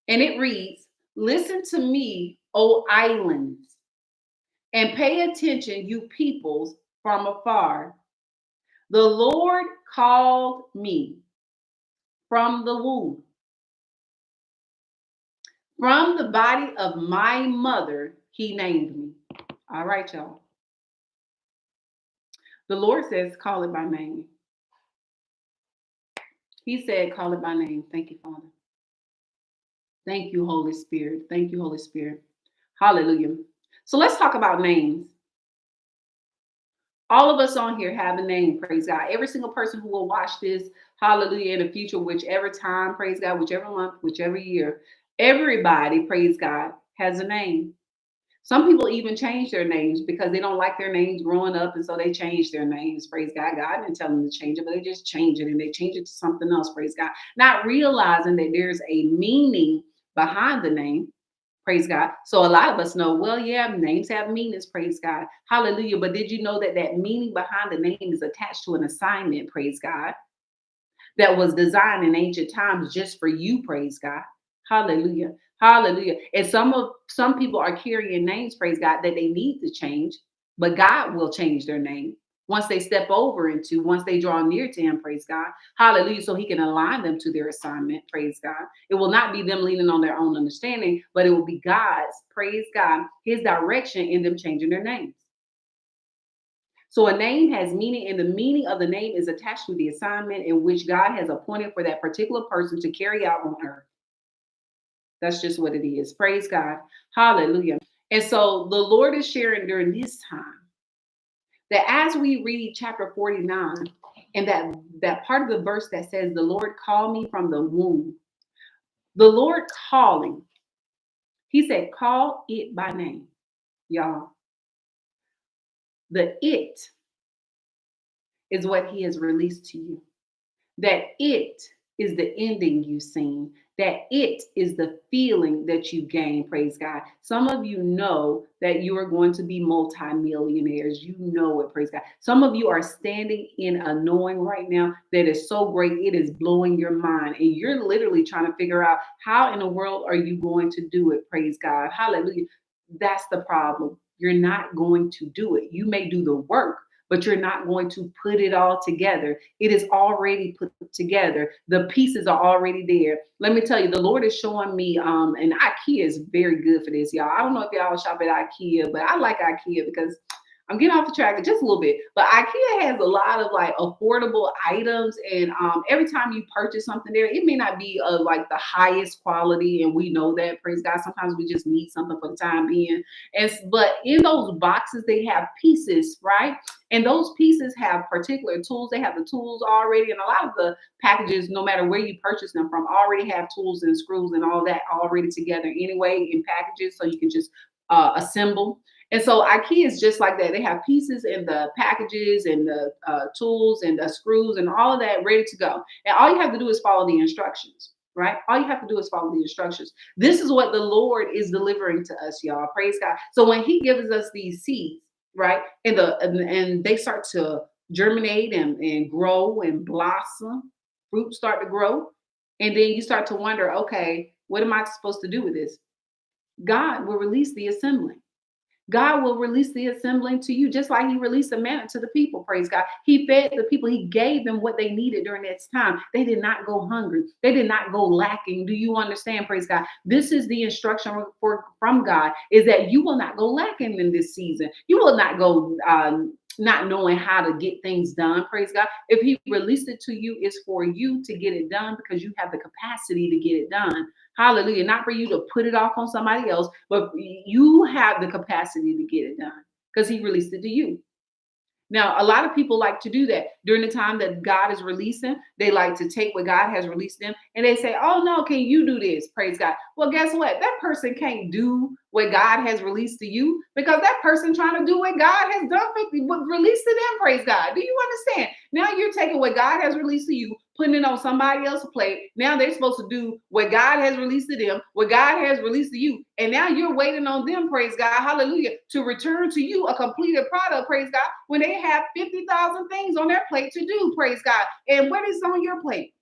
And it reads Listen to me, O islands, and pay attention, you peoples from afar. The Lord called me from the womb From the body of my mother, he named me. All right, y'all. The Lord says, call it by name. He said, call it by name. Thank you, Father. Thank you, Holy Spirit. Thank you, Holy Spirit. Hallelujah. So let's talk about names. All of us on here have a name, praise God. Every single person who will watch this, hallelujah, in the future, whichever time, praise God, whichever month, whichever year, everybody, praise God, has a name. Some people even change their names because they don't like their names growing up, and so they change their names. Praise God. God didn't tell them to change it, but they just change it and they change it to something else. Praise God. Not realizing that there's a meaning behind the name. Praise God. So a lot of us know, well, yeah, names have meanings. Praise God. Hallelujah. But did you know that that meaning behind the name is attached to an assignment? Praise God. That was designed in ancient times just for you. Praise God. Hallelujah. Hallelujah. And some of some people are carrying names, praise God, that they need to change, but God will change their name once they step over into, once they draw near to him, praise God. Hallelujah. So he can align them to their assignment, praise God. It will not be them leaning on their own understanding, but it will be God's, praise God, his direction in them changing their names. So a name has meaning, and the meaning of the name is attached to the assignment in which God has appointed for that particular person to carry out on earth. That's just what it is. Praise God. Hallelujah. And so the Lord is sharing during this time that as we read chapter 49 and that that part of the verse that says the Lord called me from the womb. The Lord calling. He said, call it by name. Y'all. The it is what he has released to you. That it is the ending you've seen that it is the feeling that you gain praise god. Some of you know that you are going to be multimillionaires. You know it praise god. Some of you are standing in a knowing right now that is so great it is blowing your mind. And you're literally trying to figure out how in the world are you going to do it praise god? Hallelujah. That's the problem. You're not going to do it. You may do the work but you're not going to put it all together. It is already put together. The pieces are already there. Let me tell you, the Lord is showing me, um, and IKEA is very good for this, y'all. I don't know if y'all shop at IKEA, but I like IKEA because I'm getting off the track just a little bit, but IKEA has a lot of like affordable items, and um, every time you purchase something there, it may not be of like the highest quality, and we know that. Praise God. Sometimes we just need something for the time being, and but in those boxes they have pieces, right? And those pieces have particular tools. They have the tools already, and a lot of the packages, no matter where you purchase them from, already have tools and screws and all that already together anyway in packages, so you can just uh, assemble. And so IKEA is just like that. They have pieces in the packages and the uh, tools and the screws and all of that ready to go. And all you have to do is follow the instructions, right? All you have to do is follow the instructions. This is what the Lord is delivering to us, y'all. Praise God. So when He gives us these seeds, right, and the and, and they start to germinate and, and grow and blossom, fruit start to grow, and then you start to wonder, okay, what am I supposed to do with this? God will release the assembling. God will release the assembling to you, just like He released the manna to the people. Praise God. He fed the people, He gave them what they needed during that time. They did not go hungry, they did not go lacking. Do you understand? Praise God. This is the instruction for, from God is that you will not go lacking in this season. You will not go um, not knowing how to get things done. Praise God. If He released it to you, it's for you to get it done because you have the capacity to get it done. Hallelujah. Not for you to put it off on somebody else, but you have the capacity to get it done because he released it to you. Now, a lot of people like to do that during the time that God is releasing. They like to take what God has released them and they say, Oh, no, can you do this? Praise God. Well, guess what? That person can't do what God has released to you because that person trying to do what God has done for you, released to them. Praise God. Do you understand? Now you're taking what God has released to you, putting it on somebody else's plate. Now they're supposed to do what God has released to them, what God has released to you. And now you're waiting on them, praise God, hallelujah, to return to you a completed product, praise God, when they have 50,000 things on their plate to do, praise God. And what is on your plate?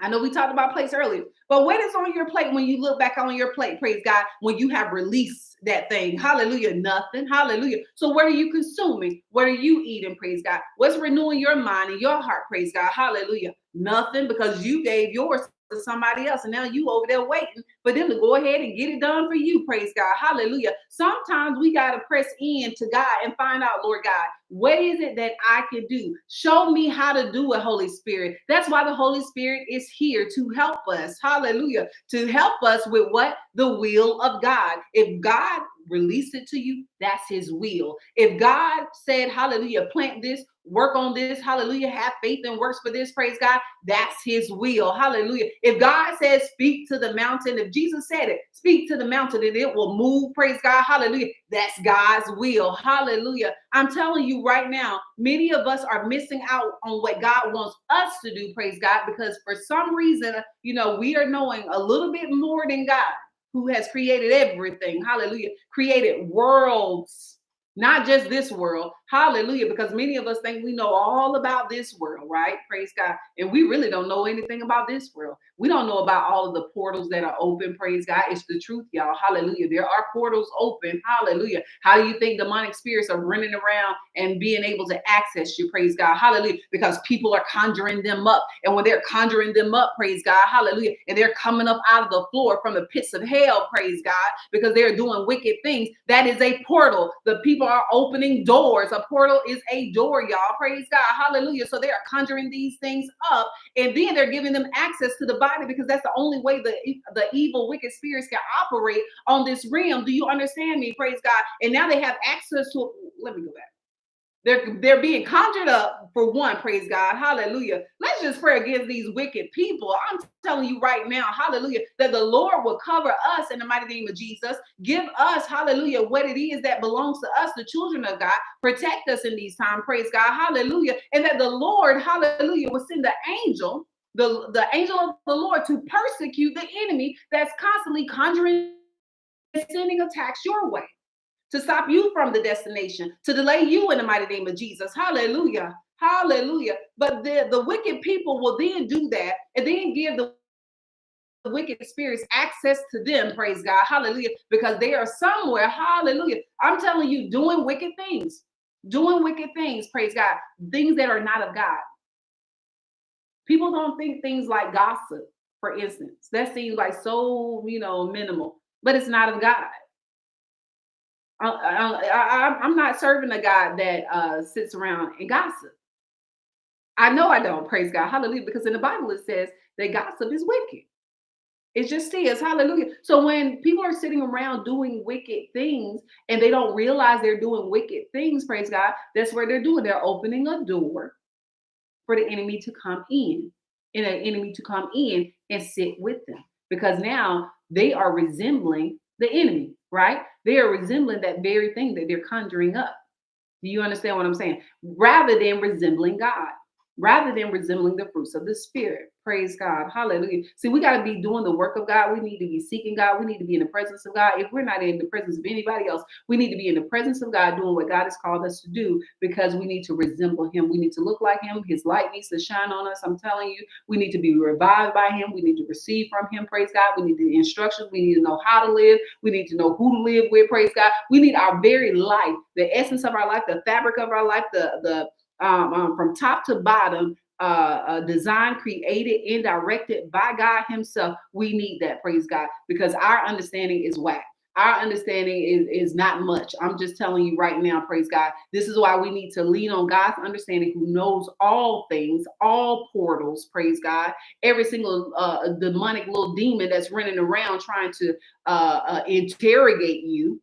I know we talked about plates earlier, but what is on your plate when you look back on your plate? Praise God, when you have released that thing. Hallelujah. Nothing. Hallelujah. So, what are you consuming? What are you eating? Praise God. What's renewing your mind and your heart? Praise God. Hallelujah. Nothing because you gave yours to somebody else. And now you over there waiting for them to go ahead and get it done for you. Praise God. Hallelujah. Sometimes we got to press in to God and find out, Lord God, what is it that I can do? Show me how to do it, Holy Spirit. That's why the Holy Spirit is here to help us. Hallelujah. To help us with what? The will of God. If God released it to you, that's his will. If God said, hallelujah, plant this, work on this, hallelujah, have faith and works for this, praise God, that's his will, hallelujah. If God says, speak to the mountain, if Jesus said it, speak to the mountain and it will move, praise God, hallelujah, that's God's will, hallelujah. I'm telling you right now, many of us are missing out on what God wants us to do, praise God, because for some reason, you know, we are knowing a little bit more than God who has created everything, hallelujah, created worlds not just this world. Hallelujah. Because many of us think we know all about this world, right? Praise God. And we really don't know anything about this world. We don't know about all of the portals that are open. Praise God. It's the truth, y'all. Hallelujah. There are portals open. Hallelujah. How do you think demonic spirits are running around and being able to access you? Praise God. Hallelujah. Because people are conjuring them up. And when they're conjuring them up, praise God. Hallelujah. And they're coming up out of the floor from the pits of hell, praise God, because they're doing wicked things. That is a portal. The people are opening doors. A portal is a door, y'all. Praise God. Hallelujah. So they are conjuring these things up and then they're giving them access to the body because that's the only way the, the evil, wicked spirits can operate on this realm. Do you understand me? Praise God. And now they have access to, let me go back. They're they're being conjured up for one, praise God, hallelujah. Let's just pray against these wicked people. I'm telling you right now, hallelujah, that the Lord will cover us in the mighty name of Jesus. Give us, hallelujah, what it is that belongs to us, the children of God. Protect us in these times, praise God, hallelujah. And that the Lord, hallelujah, will send the angel, the, the angel of the Lord to persecute the enemy that's constantly conjuring sending attacks your way to stop you from the destination, to delay you in the mighty name of Jesus. Hallelujah. Hallelujah. But the, the wicked people will then do that and then give the wicked spirits access to them, praise God, hallelujah, because they are somewhere, hallelujah. I'm telling you, doing wicked things, doing wicked things, praise God, things that are not of God. People don't think things like gossip, for instance, that seems like so, you know, minimal, but it's not of God. I, am not serving a God that uh, sits around and gossip. I know I don't, praise God, hallelujah, because in the Bible it says that gossip is wicked. It just is, hallelujah. So when people are sitting around doing wicked things and they don't realize they're doing wicked things, praise God, that's where they're doing. They're opening a door for the enemy to come in and an enemy to come in and sit with them because now they are resembling the enemy, right? They are resembling that very thing that they're conjuring up. Do you understand what I'm saying? Rather than resembling God rather than resembling the fruits of the spirit. Praise God. Hallelujah. See, we got to be doing the work of God. We need to be seeking God. We need to be in the presence of God. If we're not in the presence of anybody else, we need to be in the presence of God doing what God has called us to do because we need to resemble Him. We need to look like Him. His light needs to shine on us. I'm telling you, we need to be revived by Him. We need to receive from Him. Praise God. We need the instructions. We need to know how to live. We need to know who to live with. Praise God. We need our very life, the essence of our life, the fabric of our life, the, the, um, um, from top to bottom, uh, uh, designed, created, and directed by God Himself. We need that, praise God, because our understanding is whack. Our understanding is, is not much. I'm just telling you right now, praise God. This is why we need to lean on God's understanding, who knows all things, all portals, praise God. Every single uh, demonic little demon that's running around trying to uh, uh, interrogate you,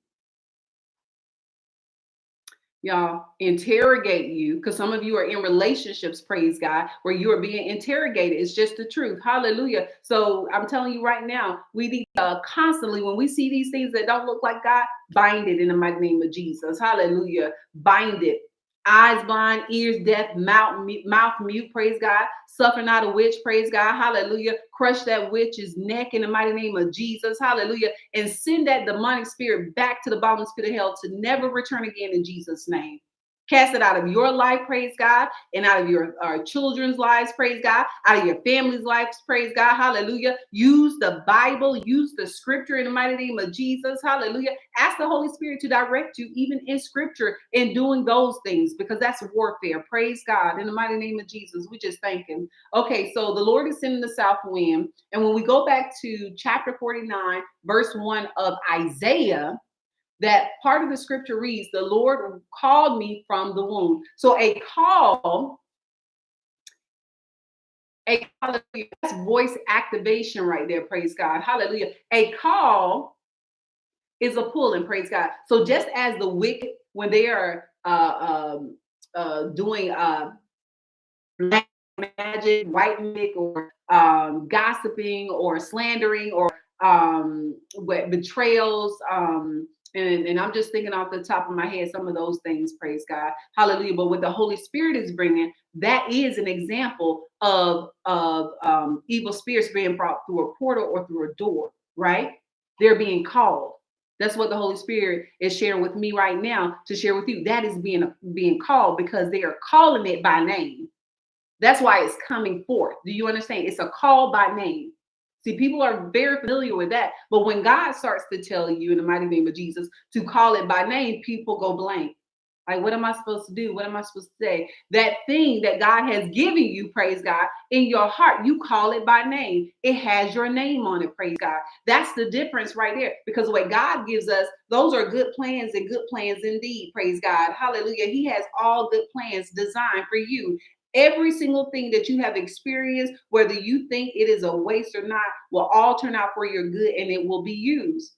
y'all interrogate you because some of you are in relationships praise god where you are being interrogated. It's just the truth. Hallelujah. So i'm telling you right now we need uh, constantly when we see these things that don't look like god bind it in the mighty name of jesus. Hallelujah. Bind it eyes blind, ears deaf, mouth mute, mouth mute, praise God. Suffer not a witch, praise God, hallelujah. Crush that witch's neck in the mighty name of Jesus, hallelujah. And send that demonic spirit back to the bottom pit of hell to never return again in Jesus' name. Cast it out of your life, praise God, and out of your our children's lives, praise God, out of your family's lives, praise God, hallelujah. Use the Bible, use the scripture in the mighty name of Jesus, hallelujah. Ask the Holy Spirit to direct you, even in scripture, in doing those things, because that's warfare. Praise God, in the mighty name of Jesus. We just thank Him. Okay, so the Lord is sending the south wind, and when we go back to chapter 49, verse 1 of Isaiah, that part of the scripture reads, The Lord called me from the womb. So a call, a hallelujah, that's voice activation right there. Praise God. Hallelujah. A call is a pull, and praise God. So just as the wicked, when they are uh, um, uh, doing uh, magic, white magic, or um, gossiping, or slandering, or um, betrayals, um, and, and I'm just thinking off the top of my head some of those things, praise God. Hallelujah. But what the Holy Spirit is bringing, that is an example of, of um, evil spirits being brought through a portal or through a door, right? They're being called. That's what the Holy Spirit is sharing with me right now to share with you. That is being being called because they are calling it by name. That's why it's coming forth. Do you understand? It's a call by name. See, people are very familiar with that. But when God starts to tell you in the mighty name of Jesus to call it by name, people go blank. Like, what am I supposed to do? What am I supposed to say? That thing that God has given you, praise God, in your heart, you call it by name. It has your name on it, praise God. That's the difference right there. Because what God gives us, those are good plans and good plans indeed, praise God. Hallelujah. He has all good plans designed for you. Every single thing that you have experienced, whether you think it is a waste or not, will all turn out for your good and it will be used.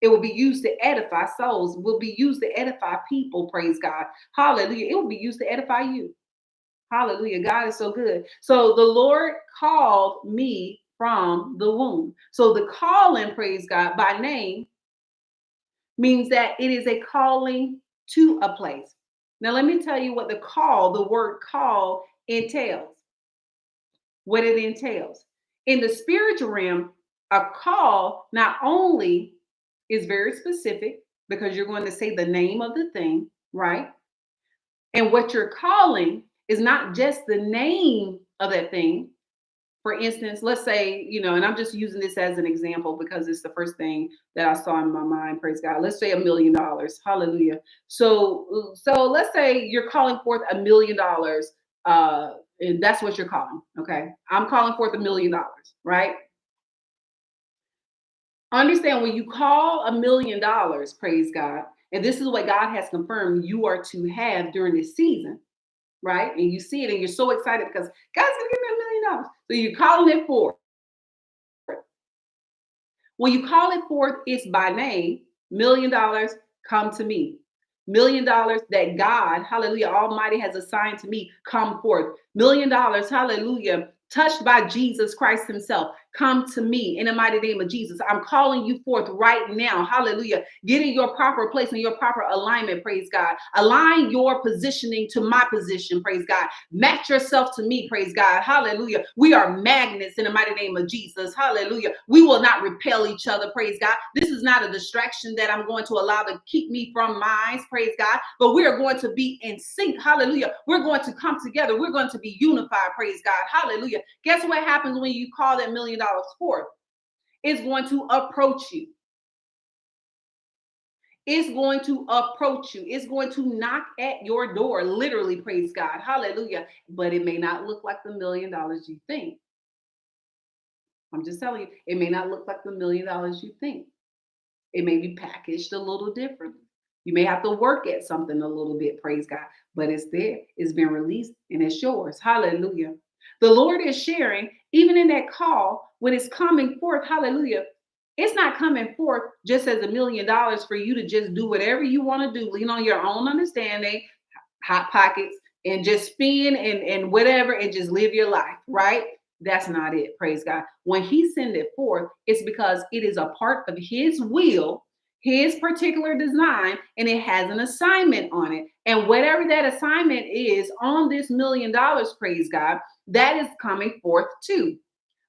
It will be used to edify souls, will be used to edify people. Praise God. Hallelujah. It will be used to edify you. Hallelujah. God is so good. So the Lord called me from the womb. So the calling, praise God, by name means that it is a calling to a place. Now, let me tell you what the call, the word call, entails. What it entails. In the spiritual realm, a call not only is very specific because you're going to say the name of the thing, right? And what you're calling is not just the name of that thing, for instance, let's say, you know, and I'm just using this as an example because it's the first thing that I saw in my mind, praise God. Let's say a million dollars. Hallelujah. So so let's say you're calling forth a million dollars uh and that's what you're calling, okay? I'm calling forth a million dollars, right? Understand when you call a million dollars, praise God, and this is what God has confirmed you are to have during this season right? And you see it and you're so excited because God's gonna give me a million dollars. So you're calling it forth. When you call it forth, it's by name, million dollars, come to me. Million dollars that God, hallelujah, Almighty has assigned to me, come forth. Million dollars, hallelujah, touched by Jesus Christ Himself, come to me in the mighty name of Jesus. I'm calling you forth right now. Hallelujah. Get in your proper place and your proper alignment. Praise God. Align your positioning to my position. Praise God. Match yourself to me. Praise God. Hallelujah. We are magnets in the mighty name of Jesus. Hallelujah. We will not repel each other. Praise God. This is not a distraction that I'm going to allow to keep me from minds. Praise God. But we are going to be in sync. Hallelujah. We're going to come together. We're going to be unified. Praise God. Hallelujah. Guess what happens when you call that million forth? It's going to approach you. It's going to approach you. It's going to knock at your door, literally, praise God. Hallelujah. But it may not look like the million dollars you think. I'm just telling you, it may not look like the million dollars you think. It may be packaged a little differently. You may have to work at something a little bit, praise God, but it's there. It's been released and it's yours. Hallelujah. The Lord is sharing, even in that call, when it's coming forth, hallelujah. It's not coming forth just as a million dollars for you to just do whatever you want to do, lean on your own understanding, hot pockets, and just spend and, and whatever and just live your life, right? That's not it. Praise God. When He send it forth, it's because it is a part of His will his particular design and it has an assignment on it. And whatever that assignment is on this million dollars, praise God, that is coming forth too.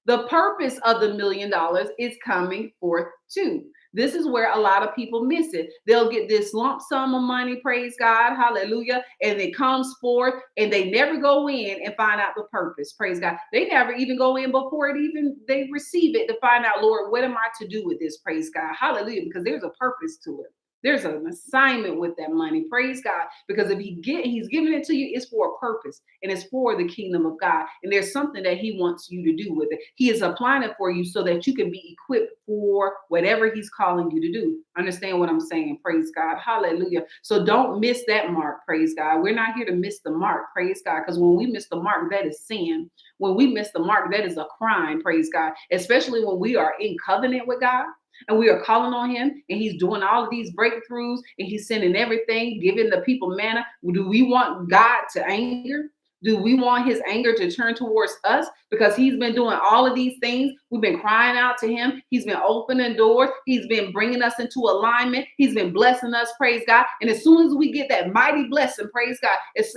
The purpose of the million dollars is coming forth too. This is where a lot of people miss it. They'll get this lump sum of money, praise God, hallelujah, and it comes forth and they never go in and find out the purpose, praise God. They never even go in before it even they receive it to find out, Lord, what am I to do with this, praise God, hallelujah, because there's a purpose to it. There's an assignment with that money. Praise God. Because if he get he's giving it to you, it's for a purpose and it's for the kingdom of God. And there's something that he wants you to do with it. He is applying it for you so that you can be equipped for whatever he's calling you to do. Understand what I'm saying? Praise God. Hallelujah. So don't miss that mark. Praise God. We're not here to miss the mark. Praise God. Because when we miss the mark, that is sin. When we miss the mark, that is a crime. Praise God. Especially when we are in covenant with God and we are calling on him and he's doing all of these breakthroughs and he's sending everything, giving the people manna. Do we want God to anger? Do we want his anger to turn towards us because he's been doing all of these things? We've been crying out to him. He's been opening doors. He's been bringing us into alignment. He's been blessing us, praise God. And as soon as we get that mighty blessing, praise God, it's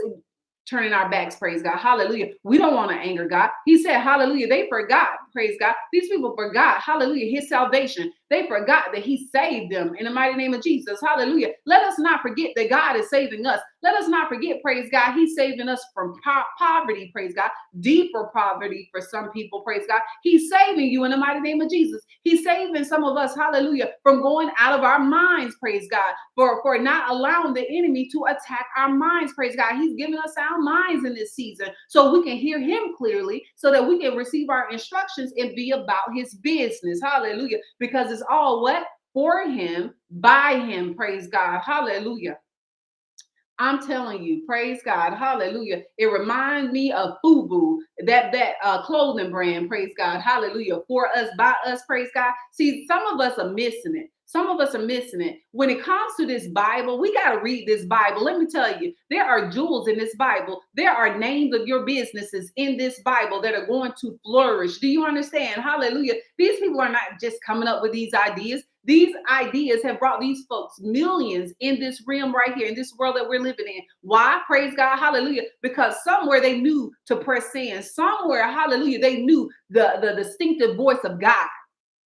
turning our backs, praise God. Hallelujah. We don't want to anger God. He said, Hallelujah. They forgot, praise God. These people forgot, hallelujah, his salvation. They forgot that he saved them in the mighty name of Jesus. Hallelujah. Let us not forget that God is saving us. Let us not forget, praise God, he's saving us from po- poverty, praise God, deeper poverty for some people, praise God. He's saving you in the mighty name of Jesus. He's saving some of us, hallelujah, from going out of our minds, praise God, for, for not allowing the enemy to attack our minds, praise God. He's giving us our minds in this season so we can hear him clearly, so that we can receive our instructions and be about his business, hallelujah, because it's all what? For him, by him, praise God, hallelujah. I'm telling you, praise God, hallelujah. It reminds me of FUBU, that that uh, clothing brand, praise God, hallelujah. For us, by us, praise God. See, some of us are missing it. Some of us are missing it. When it comes to this Bible, we got to read this Bible. Let me tell you, there are jewels in this Bible. There are names of your businesses in this Bible that are going to flourish. Do you understand? Hallelujah. These people are not just coming up with these ideas. These ideas have brought these folks millions in this realm right here, in this world that we're living in. Why? Praise God, hallelujah. Because somewhere they knew to press in, somewhere, hallelujah, they knew the, the distinctive voice of God.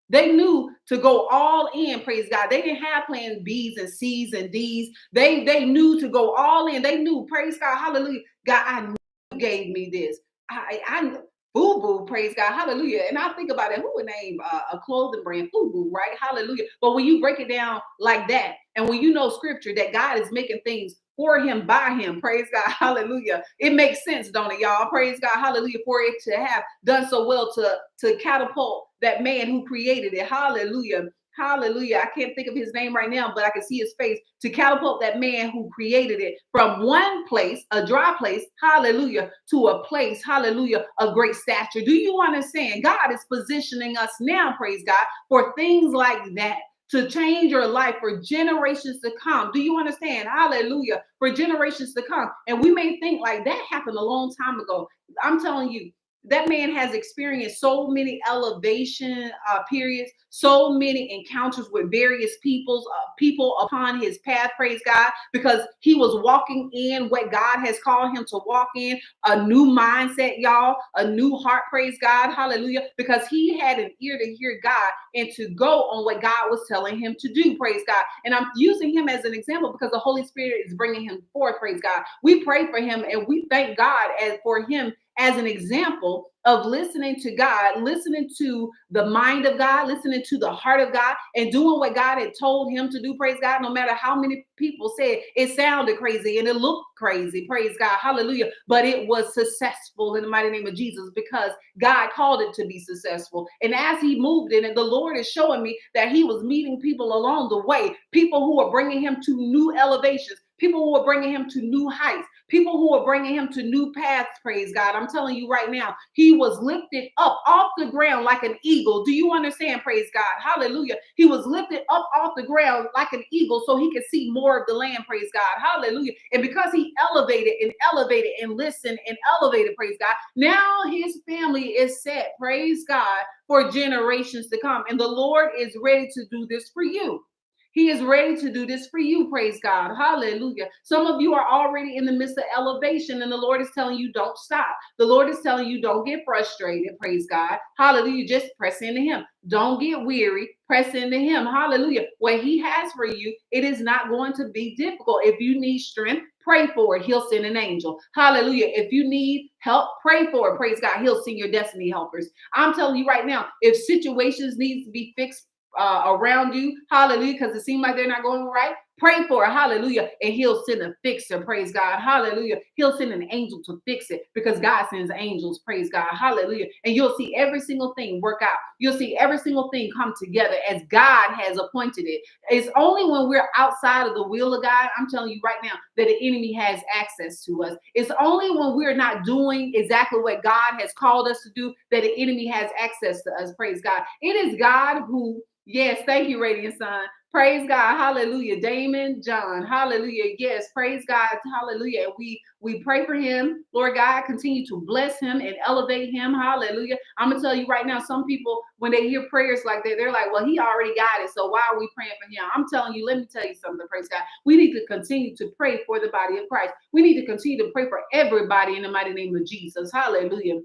They knew to go all in, praise God. They didn't have plans B's and C's and D's. They they knew to go all in. They knew, praise God, hallelujah. God, I knew you gave me this. I, I FUBU, praise God, hallelujah. And I think about it, who would name uh, a clothing brand FUBU, right? Hallelujah. But when you break it down like that, and when you know scripture that God is making things for him, by him, praise God, [laughs] hallelujah. It makes sense, don't it, y'all? Praise God, hallelujah, for it to have done so well to, to catapult that man who created it, hallelujah hallelujah. I can't think of his name right now, but I can see his face to catapult that man who created it from one place, a dry place, hallelujah, to a place, hallelujah, of great stature. Do you understand? God is positioning us now, praise God, for things like that to change your life for generations to come. Do you understand? Hallelujah. For generations to come. And we may think like that happened a long time ago. I'm telling you, that man has experienced so many elevation uh, periods, so many encounters with various peoples, uh, people upon his path. Praise God, because he was walking in what God has called him to walk in, a new mindset, y'all, a new heart. Praise God, Hallelujah, because he had an ear to hear God and to go on what God was telling him to do. Praise God, and I'm using him as an example because the Holy Spirit is bringing him forth. Praise God. We pray for him and we thank God as for him as an example of listening to God, listening to the mind of God, listening to the heart of God, and doing what God had told him to do. Praise God. No matter how many people said it sounded crazy and it looked crazy. Praise God. Hallelujah. But it was successful in the mighty name of Jesus because God called it to be successful. And as he moved in it, the Lord is showing me that he was meeting people along the way, people who were bringing him to new elevations people who are bringing him to new heights, people who are bringing him to new paths. Praise God. I'm telling you right now, he was lifted up off the ground like an eagle. Do you understand? Praise God. Hallelujah. He was lifted up off the ground like an eagle so he could see more of the land. Praise God. Hallelujah. And because he elevated and elevated and listened and elevated, praise God, now his family is set. Praise God for generations to come. And the Lord is ready to do this for you. He is ready to do this for you. Praise God. Hallelujah. Some of you are already in the midst of elevation, and the Lord is telling you, don't stop. The Lord is telling you, don't get frustrated. Praise God. Hallelujah. Just press into Him. Don't get weary. Press into Him. Hallelujah. What He has for you, it is not going to be difficult. If you need strength, pray for it. He'll send an angel. Hallelujah. If you need help, pray for it. Praise God. He'll send your destiny helpers. I'm telling you right now, if situations need to be fixed, uh, around you, hallelujah, because it seems like they're not going right. Pray for it, hallelujah, and he'll send a fixer, praise God, hallelujah. He'll send an angel to fix it because God sends angels, praise God, hallelujah. And you'll see every single thing work out. You'll see every single thing come together as God has appointed it. It's only when we're outside of the will of God, I'm telling you right now, that the enemy has access to us. It's only when we're not doing exactly what God has called us to do that the enemy has access to us, praise God. It is God who Yes, thank you, Radiant Son. Praise God. Hallelujah. Daymond John. Hallelujah. Yes, praise God. Hallelujah. And we we pray for him. Lord God, continue to bless him and elevate him. Hallelujah. I'm gonna tell you right now, some people when they hear prayers like that, they're like, well, he already got it. So why are we praying for him? I'm telling you, let me tell you something, praise God. We need to continue to pray for the body of Christ. We need to continue to pray for everybody in the mighty name of Jesus. Hallelujah.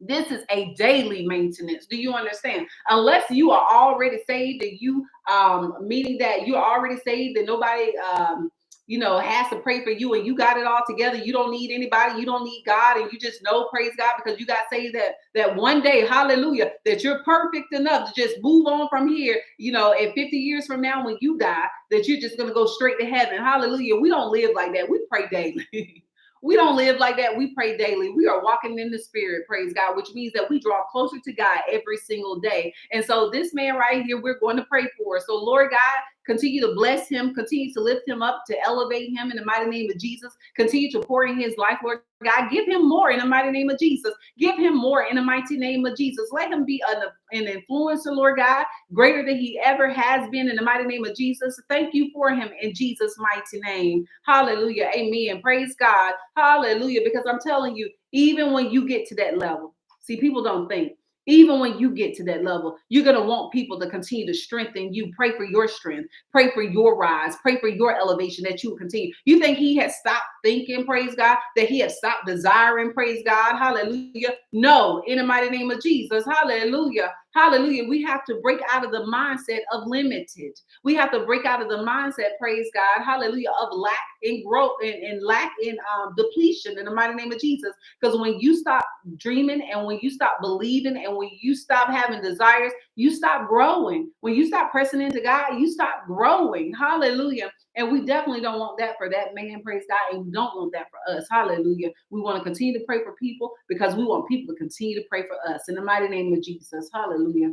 This is a daily maintenance. Do you understand? Unless you are already saved and you um meaning that you're already saved and nobody um you know has to pray for you and you got it all together you don't need anybody you don't need god and you just know praise god because you got saved that that one day hallelujah that you're perfect enough to just move on from here you know and 50 years from now when you die that you're just going to go straight to heaven hallelujah we don't live like that we pray daily [laughs] We don't live like that. We pray daily. We are walking in the spirit, praise God, which means that we draw closer to God every single day. And so this man right here, we're going to pray for. So Lord God, Continue to bless him. Continue to lift him up, to elevate him in the mighty name of Jesus. Continue to pour in his life, Lord God. Give him more in the mighty name of Jesus. Give him more in the mighty name of Jesus. Let him be an, an influencer, Lord God, greater than he ever has been in the mighty name of Jesus. Thank you for him in Jesus' mighty name. Hallelujah. Amen. Praise God. Hallelujah. Because I'm telling you, even when you get to that level, see, people don't think even when you get to that level, you're going to want people to continue to strengthen you. Pray for your strength. Pray for your rise. Pray for your elevation that you will continue. You think he has stopped thinking, praise God, that he has stopped desiring, praise God. Hallelujah. No, in the mighty name of Jesus. Hallelujah. Hallelujah. We have to break out of the mindset of limited. We have to break out of the mindset, praise God, hallelujah, of lack and growth and, and lack in um, depletion in the mighty name of Jesus. Because when you stop dreaming and when you stop believing and when you stop having desires, you stop growing. When you stop pressing into God, you stop growing. Hallelujah. And we definitely don't want that for that man, praise God. And we don't want that for us. Hallelujah. We want to continue to pray for people because we want people to continue to pray for us in the mighty name of Jesus. Hallelujah.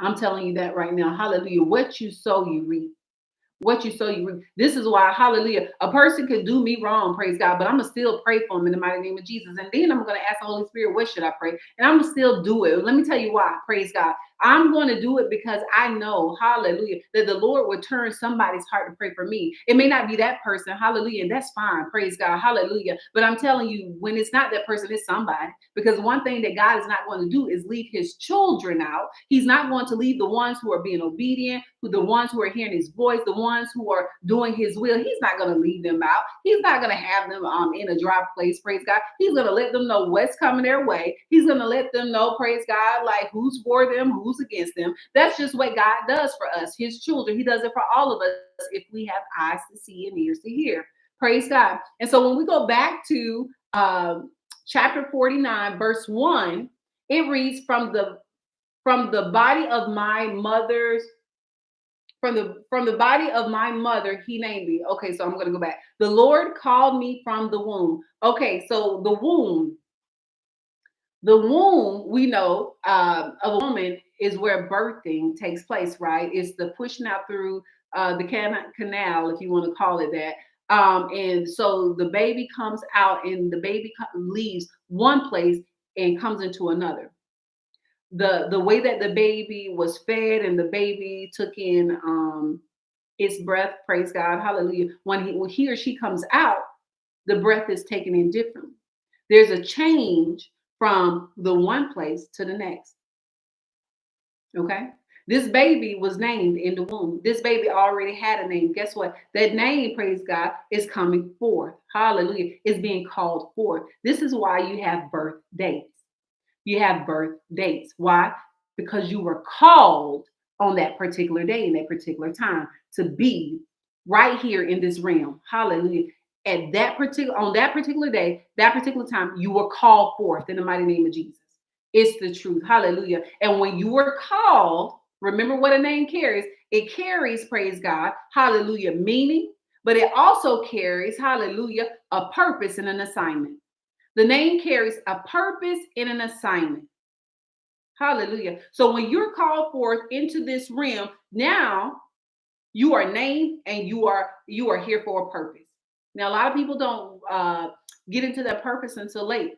I'm telling you that right now. Hallelujah. What you sow, you reap. What you sow, you reap. This is why, hallelujah, a person could do me wrong, praise God, but I'm going to still pray for them in the mighty name of Jesus. And then I'm going to ask the Holy Spirit, what should I pray? And I'm going to still do it. Let me tell you why, praise God. I'm going to do it because I know, hallelujah, that the Lord will turn somebody's heart to pray for me. It may not be that person, hallelujah, and that's fine, praise God, hallelujah. But I'm telling you, when it's not that person, it's somebody. Because one thing that God is not going to do is leave his children out. He's not going to leave the ones who are being obedient, who the ones who are hearing his voice, the ones who are doing his will. He's not going to leave them out. He's not going to have them um in a dry place, praise God. He's going to let them know what's coming their way. He's going to let them know, praise God, like who's for them, who's against them. That's just what God does for us, his children. He does it for all of us if we have eyes to see and ears to hear. Praise God. And so when we go back to um, chapter 49, verse 1, it reads from the from the body of my mother's from the from the body of my mother he named me okay so i'm going to go back the lord called me from the womb okay so the womb the womb we know uh, of a woman is where birthing takes place, right? It's the pushing out through uh, the can- canal, if you want to call it that. Um, and so the baby comes out and the baby leaves one place and comes into another. The the way that the baby was fed and the baby took in um, its breath, praise God, hallelujah. When he when he or she comes out, the breath is taken in differently. There's a change from the one place to the next. Okay. This baby was named in the womb. This baby already had a name. Guess what? That name, praise God, is coming forth. Hallelujah. Is being called forth. This is why you have birth dates. You have birth dates. Why? Because you were called on that particular day in that particular time to be right here in this realm. Hallelujah. At that particular on that particular day, that particular time, you were called forth in the mighty name of Jesus. It's the truth. Hallelujah. And when you were called, remember what a name carries. It carries, praise God, hallelujah, meaning, but it also carries, hallelujah, a purpose and an assignment. The name carries a purpose and an assignment. Hallelujah. So when you're called forth into this realm, now you are named and you are you are here for a purpose. Now a lot of people don't uh, get into that purpose until late.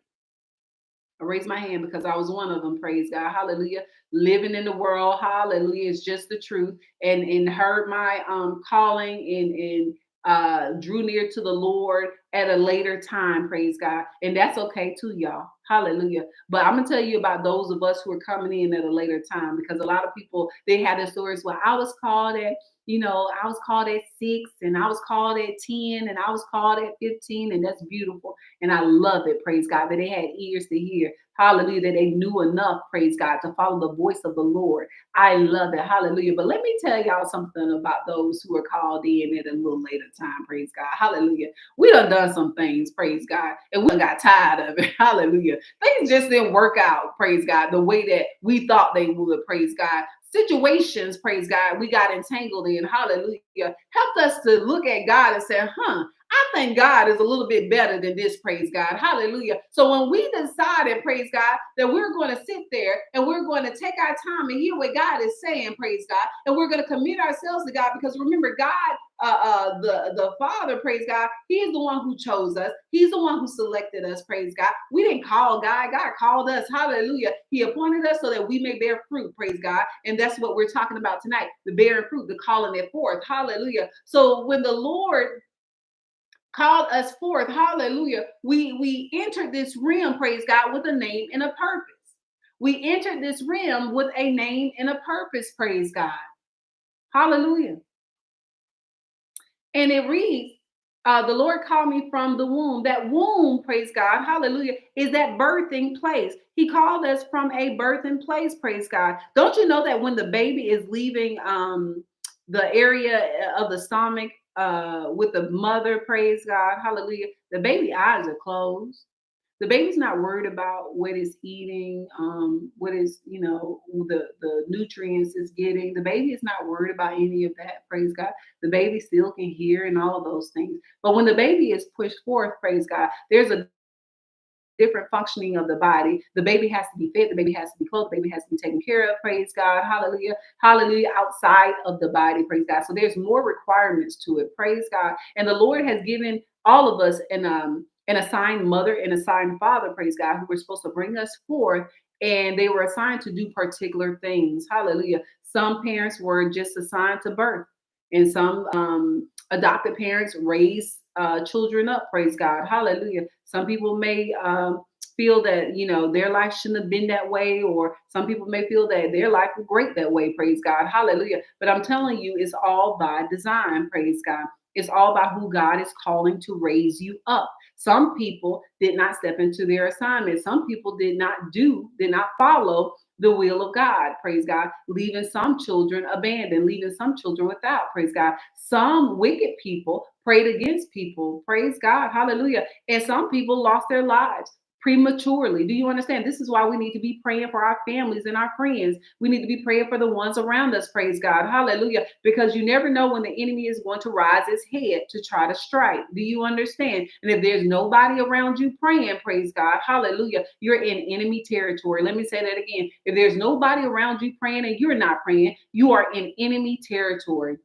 I raise my hand because I was one of them. Praise God. Hallelujah. Living in the world. Hallelujah. It's just the truth. And and heard my um calling and and uh drew near to the Lord at a later time. Praise God. And that's okay too, y'all. Hallelujah. But I'm gonna tell you about those of us who are coming in at a later time because a lot of people they had their stories. Well, I was called at you know, I was called at six and I was called at 10 and I was called at 15, and that's beautiful. And I love it, praise God, that they had ears to hear. Hallelujah, that they knew enough, praise God, to follow the voice of the Lord. I love it. Hallelujah. But let me tell y'all something about those who are called in at a little later time, praise God. Hallelujah. We done done some things, praise God, and we got tired of it. [laughs] Hallelujah. Things just didn't work out, praise God, the way that we thought they would, praise God situations, praise God, we got entangled in. Hallelujah. Helped us to look at God and say, huh, I think God is a little bit better than this, praise God. Hallelujah. So when we decided, praise God, that we're going to sit there and we're going to take our time and hear what God is saying, praise God, and we're going to commit ourselves to God because remember, God uh, uh, the the Father, praise God. He's the one who chose us. He's the one who selected us, praise God. We didn't call God. God called us. Hallelujah. He appointed us so that we may bear fruit, praise God. And that's what we're talking about tonight: the bearing fruit, the calling it forth. Hallelujah. So when the Lord called us forth, hallelujah, we we entered this realm, praise God, with a name and a purpose. We entered this realm with a name and a purpose, praise God. Hallelujah. And it reads, uh, the Lord called me from the womb. That womb, praise God, hallelujah, is that birthing place. He called us from a birthing place, praise God. Don't you know that when the baby is leaving um, the area of the stomach uh, with the mother, praise God, hallelujah, the baby eyes are closed the baby's not worried about what it's eating, um, what is, you know, the, the nutrients it's getting. The baby is not worried about any of that, praise God. The baby still can hear and all of those things. But when the baby is pushed forth, praise God, there's a different functioning of the body. The baby has to be fed, the baby has to be clothed, the baby has to be taken care of, praise God, hallelujah, hallelujah, outside of the body, praise God. So there's more requirements to it, praise God. And the Lord has given all of us an um an assigned mother and assigned father, praise God, who were supposed to bring us forth. And they were assigned to do particular things. Hallelujah. Some parents were just assigned to birth, and some um, adopted parents raise uh, children up. Praise God. Hallelujah. Some people may um, feel that you know their life shouldn't have been that way, or some people may feel that their life was great that way. Praise God. Hallelujah. But I'm telling you, it's all by design. Praise God. It's all about who God is calling to raise you up. Some people did not step into their assignment. Some people did not do, did not follow the will of God. Praise God. Leaving some children abandoned, leaving some children without. Praise God. Some wicked people prayed against people. Praise God. Hallelujah. And some people lost their lives prematurely. Do you understand? This is why we need to be praying for our families and our friends. We need to be praying for the ones around us. Praise God. Hallelujah. Because you never know when the enemy is going to rise his head to try to strike. Do you understand? And if there's nobody around you praying, praise God. Hallelujah. You're in enemy territory. Let me say that again. If there's nobody around you praying and you're not praying, you are in enemy territory.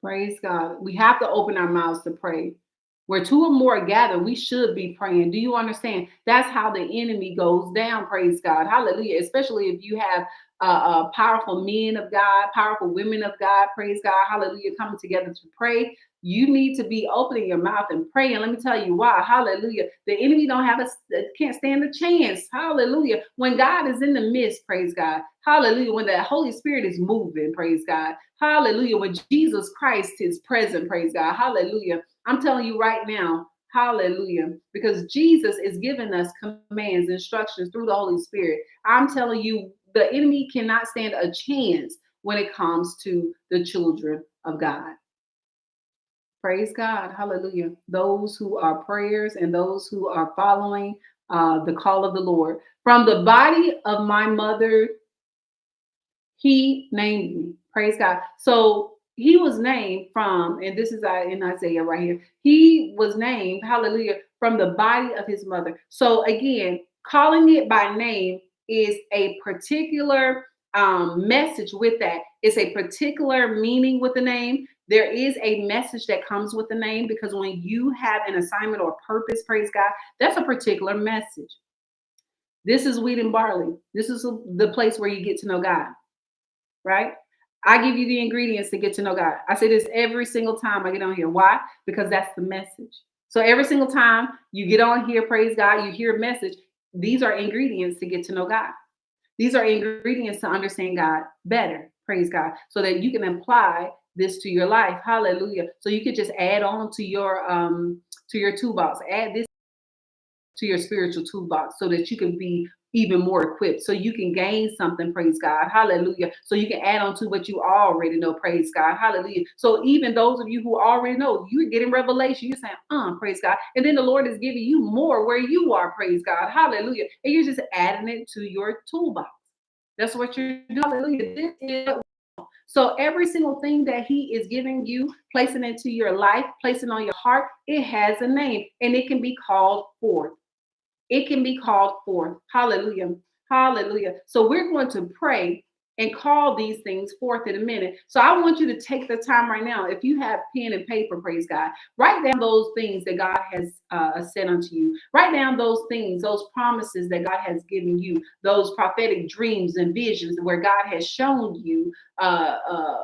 Praise God. We have to open our mouths to pray. Where two or more gather, we should be praying. Do you understand? That's how the enemy goes down. Praise God. Hallelujah. Especially if you have uh, uh, powerful men of God, powerful women of God. Praise God. Hallelujah. Coming together to pray. You need to be opening your mouth and praying. Let me tell you why. Hallelujah. The enemy don't have a can't stand a chance. Hallelujah. When God is in the midst, praise God. Hallelujah. When the Holy Spirit is moving, praise God. Hallelujah. When Jesus Christ is present, praise God. Hallelujah. I'm telling you right now, Hallelujah. Because Jesus is giving us commands, instructions through the Holy Spirit. I'm telling you, the enemy cannot stand a chance when it comes to the children of God. Praise God. Hallelujah. Those who are prayers and those who are following uh, the call of the Lord. From the body of my mother, he named me. Praise God. So he was named from, and this is in Isaiah right here. He was named, hallelujah, from the body of his mother. So again, calling it by name is a particular um, message with that. It's a particular meaning with the name. There is a message that comes with the name because when you have an assignment or purpose, praise God, that's a particular message. This is wheat and barley. This is the place where you get to know God, right? I give you the ingredients to get to know God. I say this every single time I get on here. Why? Because that's the message. So every single time you get on here, praise God, you hear a message. These are ingredients to get to know God. These are ingredients to understand God better, praise God, so that you can apply this to your life. Hallelujah. So you could just add on to your um to your toolbox. Add this to your spiritual toolbox so that you can be even more equipped. So you can gain something praise god. Hallelujah. So you can add on to what you already know praise god. Hallelujah. So even those of you who already know you're getting revelation. You're saying uh praise god. And then the lord is giving you more where you are praise god. Hallelujah. And you're just adding it to your toolbox. That's what you're doing. Hallelujah. This is so every single thing that he is giving you, placing into your life, placing on your heart, it has a name and it can be called forth. It can be called forth. Hallelujah. Hallelujah. So we're going to pray and call these things forth in a minute. So I want you to take the time right now. If you have pen and paper, praise God, write down those things that God has uh, said unto you. Write down those things, those promises that God has given you, those prophetic dreams and visions where God has shown you uh, uh,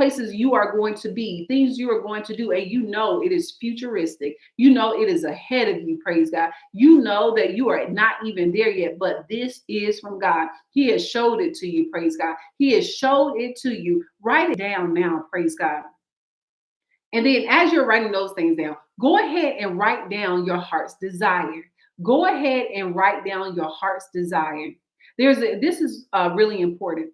places you are going to be, things you are going to do, and you know it is futuristic. You know it is ahead of you, praise God. You know that you are not even there yet, but this is from God. He has showed it to you, praise God. He has showed it to you. Write it down now, praise God. And then as you're writing those things down, go ahead and write down your heart's desire. Go ahead and write down your heart's desire. There's a, this is uh, really important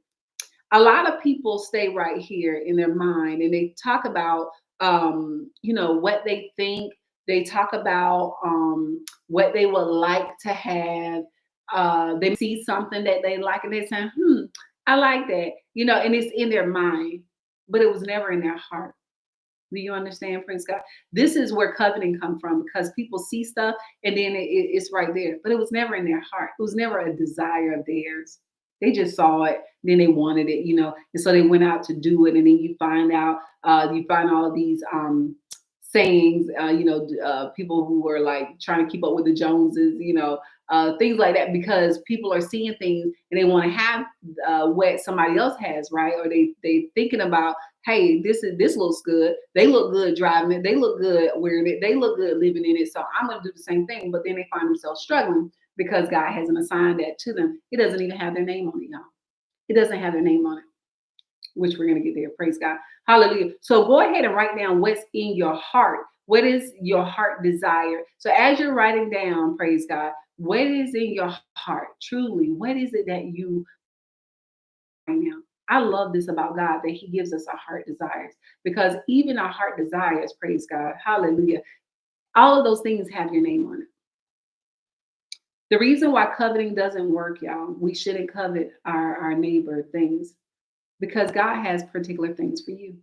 a lot of people stay right here in their mind and they talk about um, you know what they think. They talk about um, what they would like to have. Uh, they see something that they like and they say hmm i like that you know and it's in their mind but it was never in their heart. Do you understand prince god? This is where covenant come from because people see stuff and then it, it's right there but it was never in their heart. It was never a desire of theirs they just saw it, then they wanted it, you know, and so they went out to do it. And then you find out, uh, you find all these um, sayings, uh, you know, uh, people who are like trying to keep up with the Joneses, you know, uh, things like that, because people are seeing things and they want to have uh, what somebody else has, right? Or they they thinking about, hey, this is this looks good. They look good driving it. They look good wearing it. They look good living in it. So I'm gonna do the same thing. But then they find themselves struggling because God hasn't assigned that to them. It doesn't even have their name on it, y'all. It doesn't have their name on it, which we're going to get there. Praise God. Hallelujah. So go ahead and write down what's in your heart. What is your heart desire? So as you're writing down, praise God, what is in your heart truly? What is it that you right now? I love this about God that He gives us our heart desires because even our heart desires, praise God, hallelujah, all of those things have your name on it. The reason why coveting doesn't work, y'all, we shouldn't covet our, our neighbor things because God has particular things for you.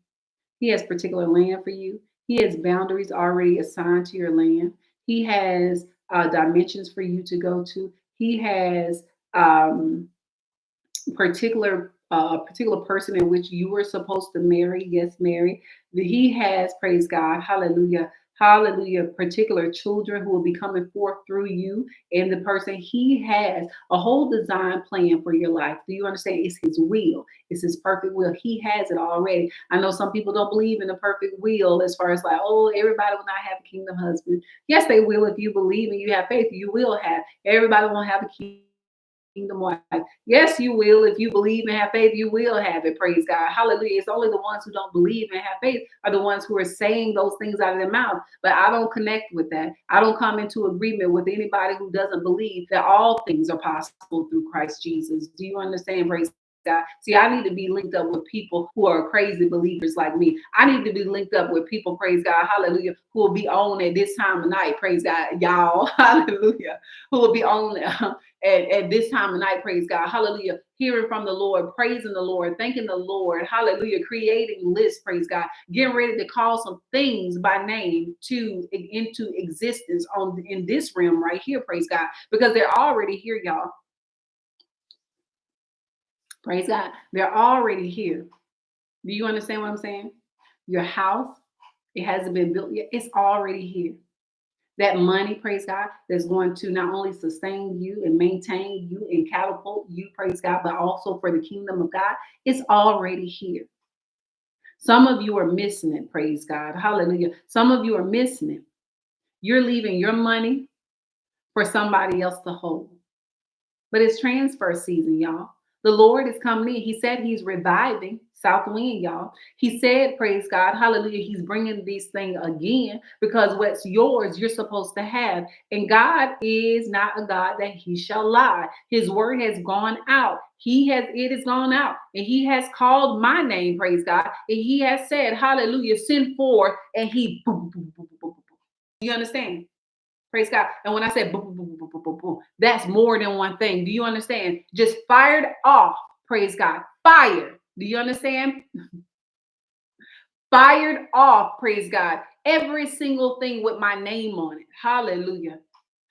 He has particular land for you. He has boundaries already assigned to your land. He has uh, dimensions for you to go to. He has um, particular uh, particular person in which you were supposed to marry. Yes, marry. He has, praise God, hallelujah, hallelujah, particular children who will be coming forth through you and the person. He has a whole design plan for your life. Do you understand? It's his will, it's his perfect will. He has it already. I know some people don't believe in the perfect will as far as like, oh, everybody will not have a kingdom husband. Yes, they will if you believe and you have faith, you will have. Everybody won't have a kingdom kingdom. Yes, you will. If you believe and have faith, you will have it. Praise God. Hallelujah. It's only the ones who don't believe and have faith are the ones who are saying those things out of their mouth. But I don't connect with that. I don't come into agreement with anybody who doesn't believe that all things are possible through Christ Jesus. Do you understand? Praise God. See, I need to be linked up with people who are crazy believers like me. I need to be linked up with people, praise God, hallelujah, who will be on at this time of night, praise God, y'all, [laughs] hallelujah, who will be on [laughs] at, at this time of night, praise God, hallelujah, hearing from the Lord, praising the Lord, thanking the Lord, hallelujah, creating lists, praise God, getting ready to call some things by name to into existence on in this realm right here, praise God, because they're already here, y'all. Praise God. They're already here. Do you understand what I'm saying? Your house, it hasn't been built yet. It's already here. That money, praise God, that's going to not only sustain you and maintain you and catapult you, praise God, but also for the kingdom of God, it's already here. Some of you are missing it, praise God. Hallelujah. Some of you are missing it. You're leaving your money for somebody else to hold. But it's transfer season, y'all. The Lord is coming in. He said he's reviving South Wind, y'all. He said, praise God, hallelujah, he's bringing these things again because what's yours, you're supposed to have. And God is not a God that he shall lie. His word has gone out. He has, it has gone out and he has called my name, praise God. And he has said, hallelujah, send forth and he, you understand? Praise God. And when I said boom, boom, boom, boom, boom, boom, that's more than one thing. Do you understand? Just fired off. Praise God. Fired. Do you understand? [laughs] fired off. Praise God. Every single thing with my name on it. Hallelujah.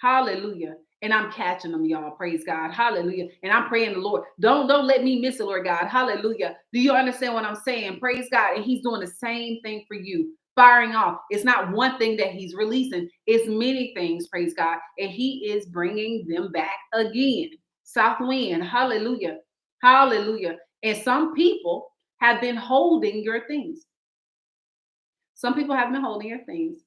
Hallelujah. And I'm catching them, y'all. Praise God. Hallelujah. And I'm praying the Lord. Don't don't let me miss it, Lord God. Hallelujah. Do you understand what I'm saying? Praise God. And He's doing the same thing for you firing off. It's not one thing that he's releasing, it's many things, praise God. And he is bringing them back again. South wind, hallelujah, hallelujah. And some people have been holding your things. Some people have been holding your things.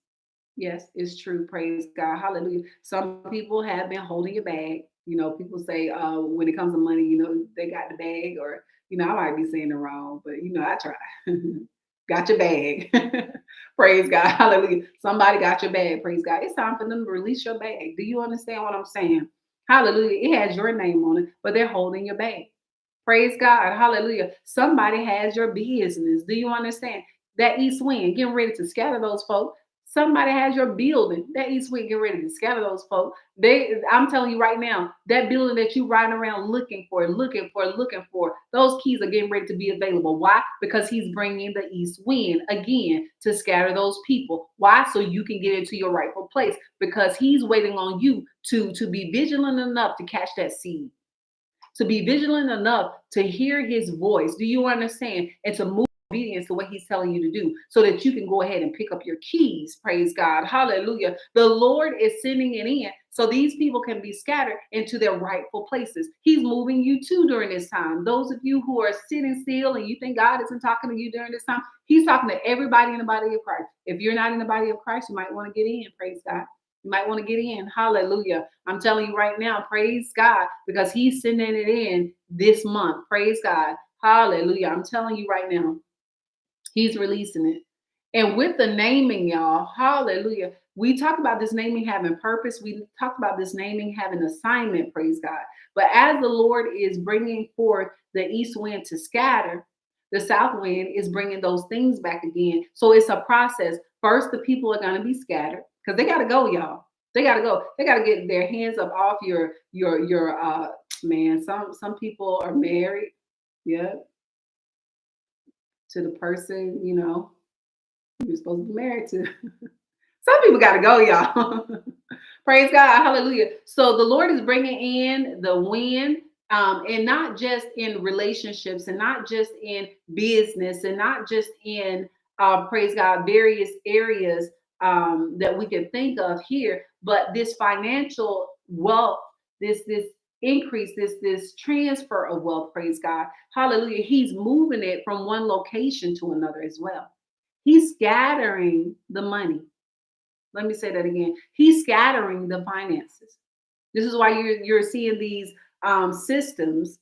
Yes, it's true. Praise God. Hallelujah. Some people have been holding your bag. You know, people say uh, when it comes to money, you know, they got the bag, or, you know, I might be saying it wrong, but, you know, I try. [laughs] got your bag. [laughs] praise God. [laughs] Hallelujah. Somebody got your bag. Praise God. It's time for them to release your bag. Do you understand what I'm saying? Hallelujah. It has your name on it, but they're holding your bag. Praise God. Hallelujah. Somebody has your business. Do you understand? That east wind, getting ready to scatter those folks. Somebody has your building. That east wind get ready to scatter those folks. They, I'm telling you right now, that building that you riding around looking for, looking for, looking for, those keys are getting ready to be available. Why? Because he's bringing the east wind again to scatter those people. Why? So you can get into your rightful place. Because he's waiting on you to to be vigilant enough to catch that seed to be vigilant enough to hear his voice. Do you understand? And to move obedience to what he's telling you to do so that you can go ahead and pick up your keys. Praise God. Hallelujah. The Lord is sending it in so these people can be scattered into their rightful places. He's moving you too during this time. Those of you who are sitting still and you think God isn't talking to you during this time, he's talking to everybody in the body of Christ. If you're not in the body of Christ, you might want to get in. Praise God. You might want to get in. Hallelujah. I'm telling you right now, praise God, because He's sending it in this month. Praise God. Hallelujah. I'm telling you right now. He's releasing it. And with the naming, y'all, hallelujah. We talk about this naming having purpose. We talk about this naming having assignment, praise God. But as the Lord is bringing forth the east wind to scatter, the south wind is bringing those things back again. So it's a process. First, the people are going to be scattered because they got to go, y'all. They got to go. They got to get their hands up off your, your, your, uh, man. Some, some people are married. Yeah to the person, you know, you're supposed to be married to. [laughs] Some people got to go, y'all. [laughs] Praise God. Hallelujah. So the Lord is bringing in the wind um, and not just in relationships and not just in business and not just in, uh, praise God, various areas um, that we can think of here. But this financial wealth, this this increase, this this transfer of wealth, praise God, hallelujah. He's moving it from one location to another as well. He's scattering the money. Let me say that again. He's scattering the finances. This is why you're you're seeing these um, systems,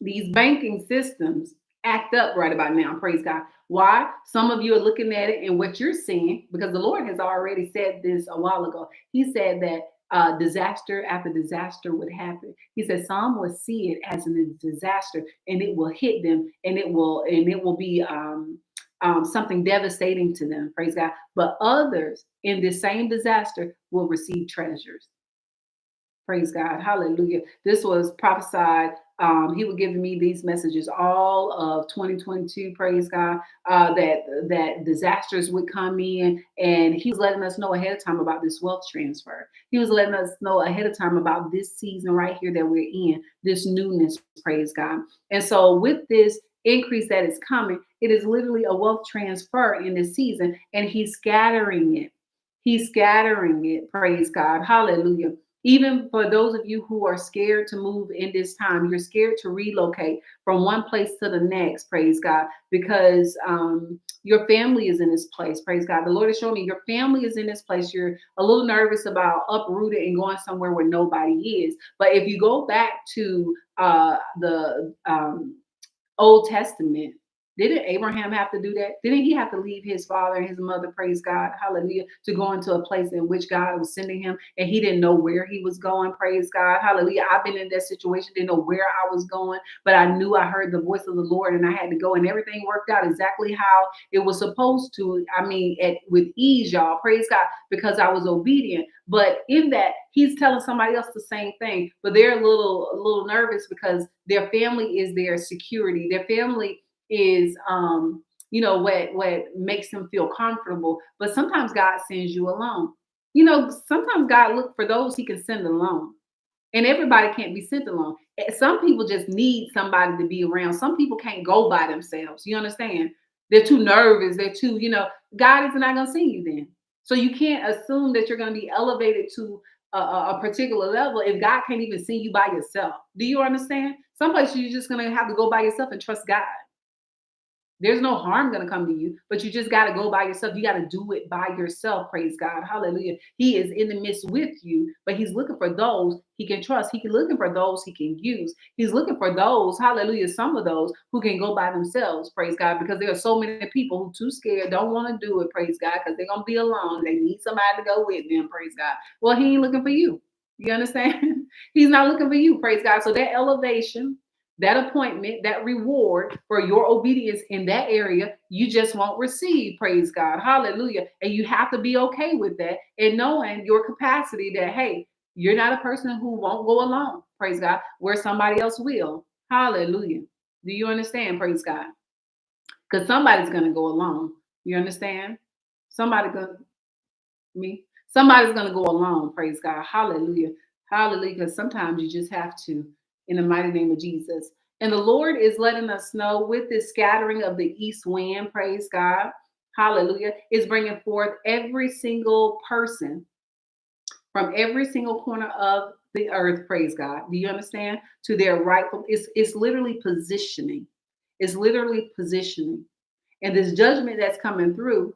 these banking systems act up right about now. Praise God. Why? Some of you are looking at it and what you're seeing, because the Lord has already said this a while ago. He said that uh, disaster after disaster would happen. He said some will see it as a disaster and it will hit them and it will and it will be um, um, something devastating to them. Praise God. But others in this same disaster will receive treasures. Praise God. Hallelujah. This was prophesied. Um, he was giving me these messages all of 2022. Praise God. Uh, that that disasters would come in, and he was letting us know ahead of time about this wealth transfer. He was letting us know ahead of time about this season right here that we're in, this newness. Praise God. And so with this increase that is coming, it is literally a wealth transfer in this season, and he's scattering it. He's scattering it. Praise God. Hallelujah even for those of you who are scared to move in this time, you're scared to relocate from one place to the next, praise God, because um, your family is in this place, praise God. The Lord is showing me your family is in this place. You're a little nervous about uprooted and going somewhere where nobody is. But if you go back to uh, the um, Old Testament, didn't Abraham have to do that? Didn't he have to leave his father and his mother, praise God, hallelujah, to go into a place in which God was sending him and he didn't know where he was going, praise God, hallelujah. I've been in that situation, didn't know where I was going, but I knew I heard the voice of the Lord and I had to go and everything worked out exactly how it was supposed to. I mean, at, with ease, y'all, praise God, because I was obedient. But in that, he's telling somebody else the same thing, but they're a little, a little nervous because their family is their security. Their family is um you know what what makes them feel comfortable but sometimes god sends you alone. You know sometimes god look for those he can send alone and everybody can't be sent alone. Some people just need somebody to be around. Some people can't go by themselves you understand? They're too nervous they're too you know god is not going to send you then. So you can't assume that you're going to be elevated to a, a, particular level if god can't even see you by yourself. Do you understand? Some places you're just going to have to go by yourself and trust god there's no harm going to come to you, but you just got to go by yourself. You got to do it by yourself. Praise God. Hallelujah. He is in the midst with you, but he's looking for those he can trust. He's looking for those he can use. He's looking for those, hallelujah, some of those who can go by themselves. Praise God. Because there are so many people who too scared, don't want to do it. Praise God. Because they're going to be alone. They need somebody to go with them. Praise God. Well, he ain't looking for you. You understand? [laughs] He's not looking for you. Praise God. So that elevation, that appointment, that reward for your obedience in that area, you just won't receive. Praise God. Hallelujah. And you have to be okay with that and knowing your capacity that, hey, you're not a person who won't go alone. Praise God. Where somebody else will. Hallelujah. Do you understand? Praise God. Because somebody's going to go alone. You understand? Somebody going to, me, somebody's going to go alone. Praise God. Hallelujah. Hallelujah. Because sometimes you just have to in the mighty name of Jesus. And the Lord is letting us know with this scattering of the east wind, praise God, hallelujah, is bringing forth every single person from every single corner of the earth, praise God. Do you understand? To their rightful, it's, it's literally positioning. It's literally positioning. And this judgment that's coming through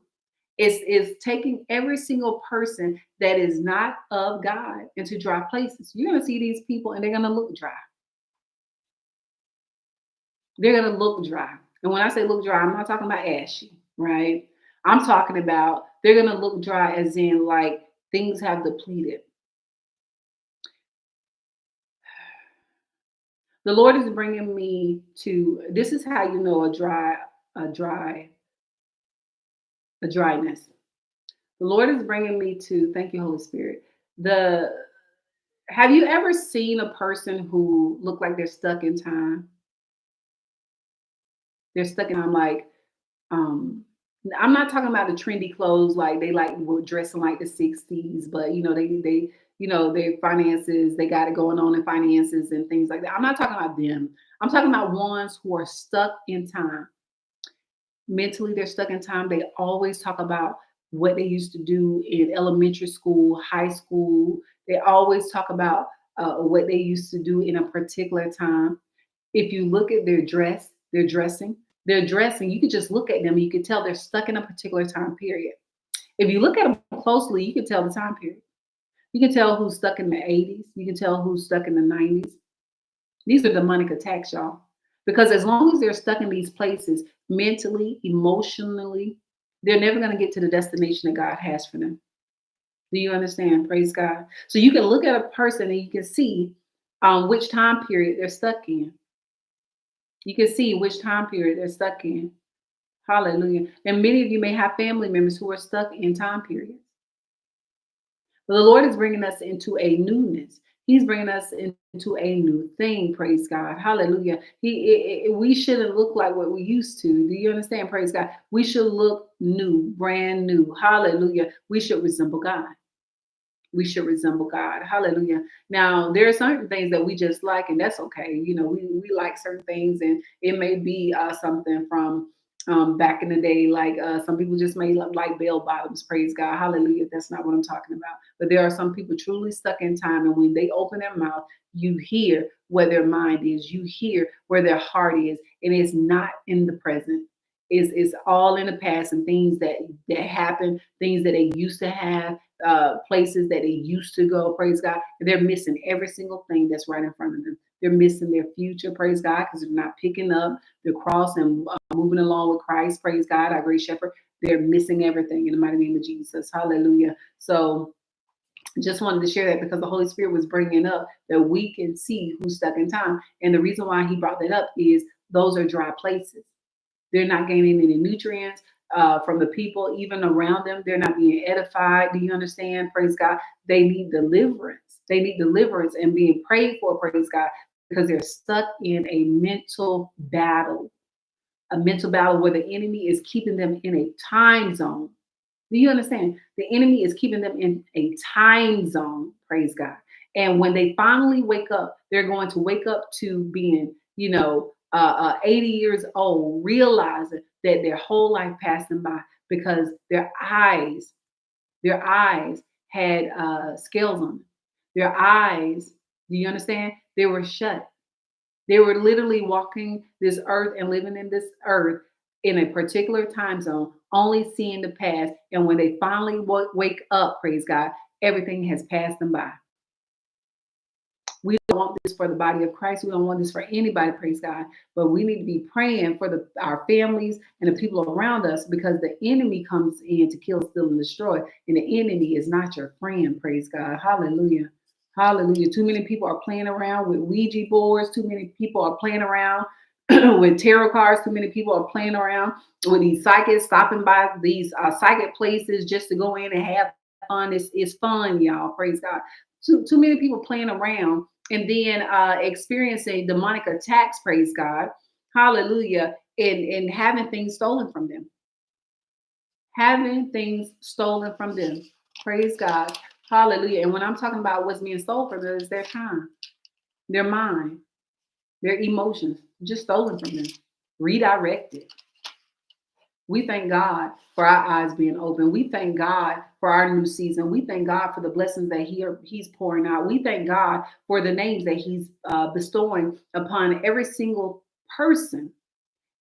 is, is taking every single person that is not of God into dry places. You're going to see these people and they're going to look dry they're going to look dry. And when I say look dry, I'm not talking about ashy, right? I'm talking about they're going to look dry as in like things have depleted. The Lord is bringing me to this is how you know a dry, a dry, a dryness. The Lord is bringing me to, thank you, Holy Spirit. The have you ever seen a person who look like they're stuck in time? They're stuck in. I'm like, um, I'm not talking about the trendy clothes like they like were dressing like the 60s, but you know, they they you know their finances, they got it going on in finances and things like that. I'm not talking about them. I'm talking about ones who are stuck in time. Mentally, they're stuck in time. They always talk about what they used to do in elementary school, high school. They always talk about uh, what they used to do in a particular time. If you look at their dress, their dressing, their dressing, you could just look at them. You could tell they're stuck in a particular time period. If you look at them closely, you can tell the time period. You can tell who's stuck in the 80s. You can tell who's stuck in the 90s. These are demonic attacks, y'all. Because as long as they're stuck in these places mentally, emotionally, they're never going to get to the destination that God has for them. Do you understand? Praise God. So you can look at a person and you can see um, which time period they're stuck in. You can see which time period they're stuck in. Hallelujah. And many of you may have family members who are stuck in time periods. But the Lord is bringing us into a newness. He's bringing us into a new thing. Praise God. Hallelujah. He, it, it, we shouldn't look like what we used to. Do you understand? Praise God. We should look new, brand new. Hallelujah. We should resemble God we should resemble God. Hallelujah. Now, there are certain things that we just like, and that's okay. You know, we, we like certain things, and it may be uh, something from um, back in the day, like uh, some people just may like bell bottoms. Praise God. Hallelujah. That's not what I'm talking about. But there are some people truly stuck in time, and when they open their mouth, you hear where their mind is, you hear where their heart is, and it's not in the present is is all in the past and things that that happen, things that they used to have, uh, places that they used to go. Praise God, they're missing every single thing that's right in front of them. They're missing their future. Praise God, because they're not picking up the cross and uh, moving along with Christ. Praise God, our great Shepherd. They're missing everything in the mighty name of Jesus. Hallelujah. So just wanted to share that because the Holy Spirit was bringing up that we can see who's stuck in time. And the reason why he brought that up is those are dry places. They're not gaining any nutrients uh, from the people, even around them. They're not being edified. Do you understand? Praise God. They need deliverance. They need deliverance and being prayed for, praise God, because they're stuck in a mental battle, a mental battle where the enemy is keeping them in a time zone. Do you understand? The enemy is keeping them in a time zone, praise God. And when they finally wake up, they're going to wake up to being, you know, uh, uh, 80 years old, realizing that their whole life passed them by because their eyes, their eyes had uh, scales on them. Their eyes, do you understand? They were shut. They were literally walking this earth and living in this earth in a particular time zone, only seeing the past. And when they finally wake up, praise God, everything has passed them by. Want this for the body of Christ. We don't want this for anybody, praise God. But we need to be praying for the, our families and the people around us because the enemy comes in to kill, steal, and destroy. And the enemy is not your friend, praise God. Hallelujah. Hallelujah. Too many people are playing around with Ouija boards. Too many people are playing around [clears throat] with tarot cards. Too many people are playing around with these psychics, stopping by these uh, psychic places just to go in and have fun. It's, it's fun, y'all. Praise God too too many people playing around and then uh, experiencing demonic attacks. Praise God, Hallelujah, and and having things stolen from them, having things stolen from them. Praise God, Hallelujah. And when I'm talking about what's being stolen from them, is their time, their mind, their emotions, just stolen from them, redirected. We thank God for our eyes being open. We thank God for our new season. We thank God for the blessings that he, He's pouring out. We thank God for the names that He's uh, bestowing upon every single person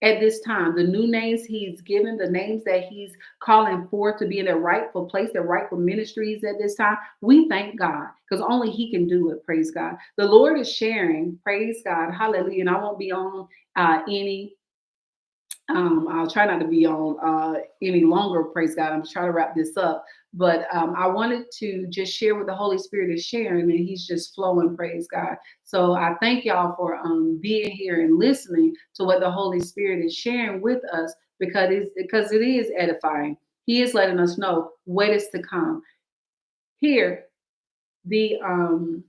at this time. The new names He's given, the names that He's calling forth to be in their rightful place, their rightful ministries at this time. We thank God because only He can do it. Praise God. The Lord is sharing. Praise God. Hallelujah. And I won't be on uh, any um, I'll try not to be on uh, any longer, praise God. I'm trying to wrap this up. But um, I wanted to just share what the Holy Spirit is sharing, and He's just flowing, praise God. So I thank y'all for um, being here and listening to what the Holy Spirit is sharing with us because it's, because it is edifying. He is letting us know what is to come. Here, the um,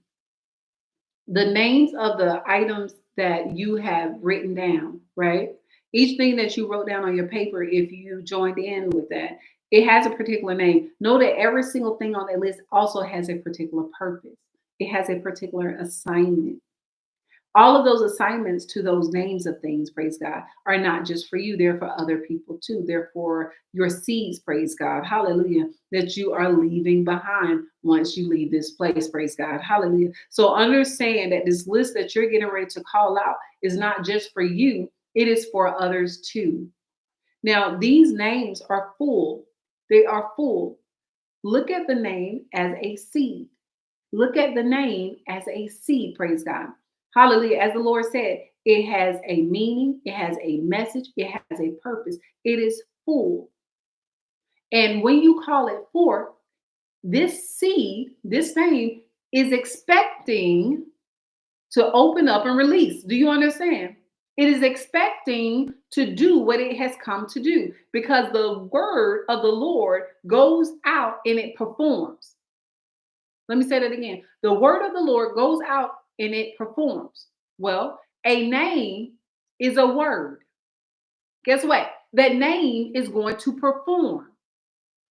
the names of the items that you have written down, right? Each thing that you wrote down on your paper, if you joined in with that, it has a particular name. Know that every single thing on that list also has a particular purpose. It has a particular assignment. all of those assignments to those names of things, praise God, are not just for you, they're for other people too. They're for your seeds, praise God, hallelujah, that you are leaving behind once you leave this place, praise God, hallelujah. So understand that this list that you're getting ready to call out is not just for you, it is for others too. Now, these names are full, they are full. Look at the name as a seed. Look at the name as a seed, praise God. Hallelujah. As the Lord said, it has a meaning, it has a message, it has a purpose. It is full. And when you call it forth, this seed, this name is expecting to open up and release. Do you understand? It is expecting to do what it has come to do because the word of the Lord goes out and it performs. Let me say that again. The word of the Lord goes out and it performs. Well, a name is a word. Guess what? That name is going to perform.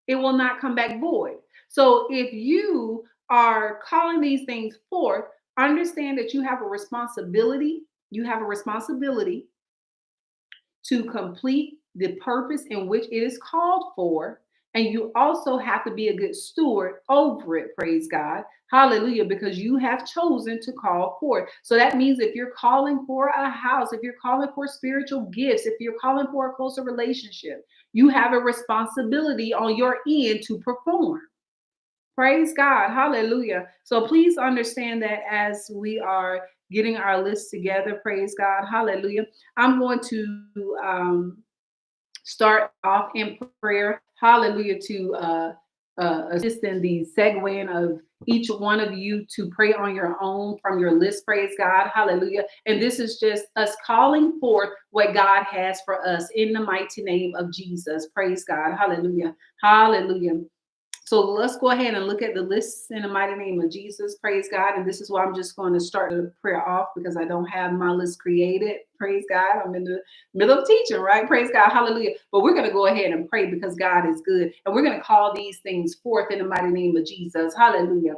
It will not come back void. So if you are calling these things forth, understand that you have a responsibility. You have a responsibility to complete the purpose in which it is called for and you also have to be a good steward over it, praise God. Hallelujah, because you have chosen to call forth. So that means if you're calling for a house, if you're calling for spiritual gifts, if you're calling for a closer relationship, you have a responsibility on your end to perform. Praise God. Hallelujah. So please understand that as we are getting our list together, praise God. Hallelujah. I'm going to um, start off in prayer hallelujah, to uh, uh, assist in the segueing of each one of you to pray on your own from your list. Praise God. Hallelujah. And this is just us calling forth what God has for us in the mighty name of Jesus. Praise God. Hallelujah. Hallelujah. So let's go ahead and look at the lists in the mighty name of Jesus. Praise God. And this is why I'm just going to start the prayer off because I don't have my list created. Praise God. I'm in the middle of teaching, right? Praise God. Hallelujah. But we're going to go ahead and pray because God is good. And we're going to call these things forth in the mighty name of Jesus. Hallelujah.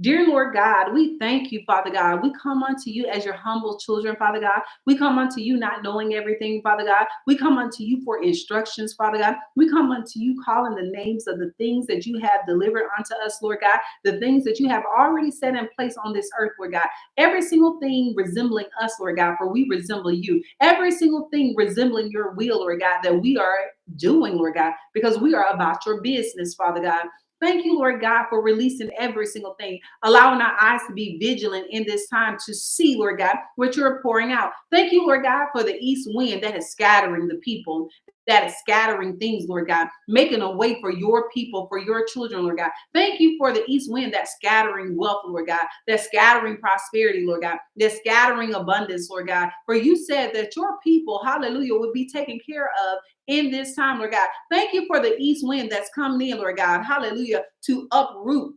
Dear Lord God, we thank you, Father God. We come unto you as your humble children, Father God. We come unto you not knowing everything, Father God. We come unto you for instructions, Father God. We come unto you calling the names of the things that you have delivered unto us, Lord God, the things that you have already set in place on this earth, Lord God. Every single thing resembling us, Lord God, for we resemble you. Every single thing resembling your will, Lord God, that we are doing, Lord God, because we are about your business, Father God. Thank you, Lord God, for releasing every single thing, allowing our eyes to be vigilant in this time to see, Lord God, what you're pouring out. Thank you, Lord God, for the east wind that is scattering the people, that is scattering things, Lord God, making a way for your people, for your children, Lord God. Thank you for the east wind that's scattering wealth, Lord God, that's scattering prosperity, Lord God, that's scattering abundance, Lord God. For you said that your people, hallelujah, would be taken care of in this time, Lord God. Thank you for the east wind that's coming in, Lord God, hallelujah, to uproot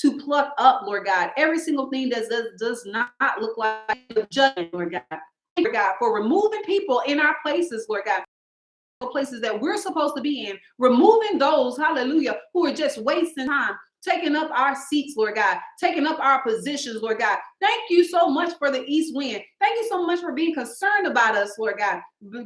to pluck up, Lord God, every single thing that does, does not look like judgment, Lord God. Lord God, for removing people in our places, Lord God, places that we're supposed to be in, removing those, hallelujah, who are just wasting time, taking up our seats, Lord God, taking up our positions, Lord God. Thank you so much for the east wind. Thank you so much for being concerned about us, Lord God,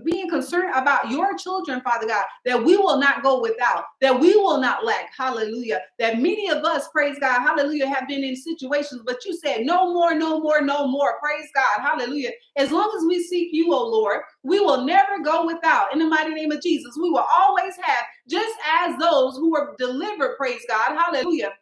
being concerned about your children, Father God, that we will not go without, that we will not lack. Hallelujah. That many of us, praise God, hallelujah, have been in situations, but you said, no more, no more, no more. Praise God. Hallelujah. As long as we seek you, oh Lord, we will never go without. In the mighty name of Jesus, we will always have, just as those who were delivered, praise God. Hallelujah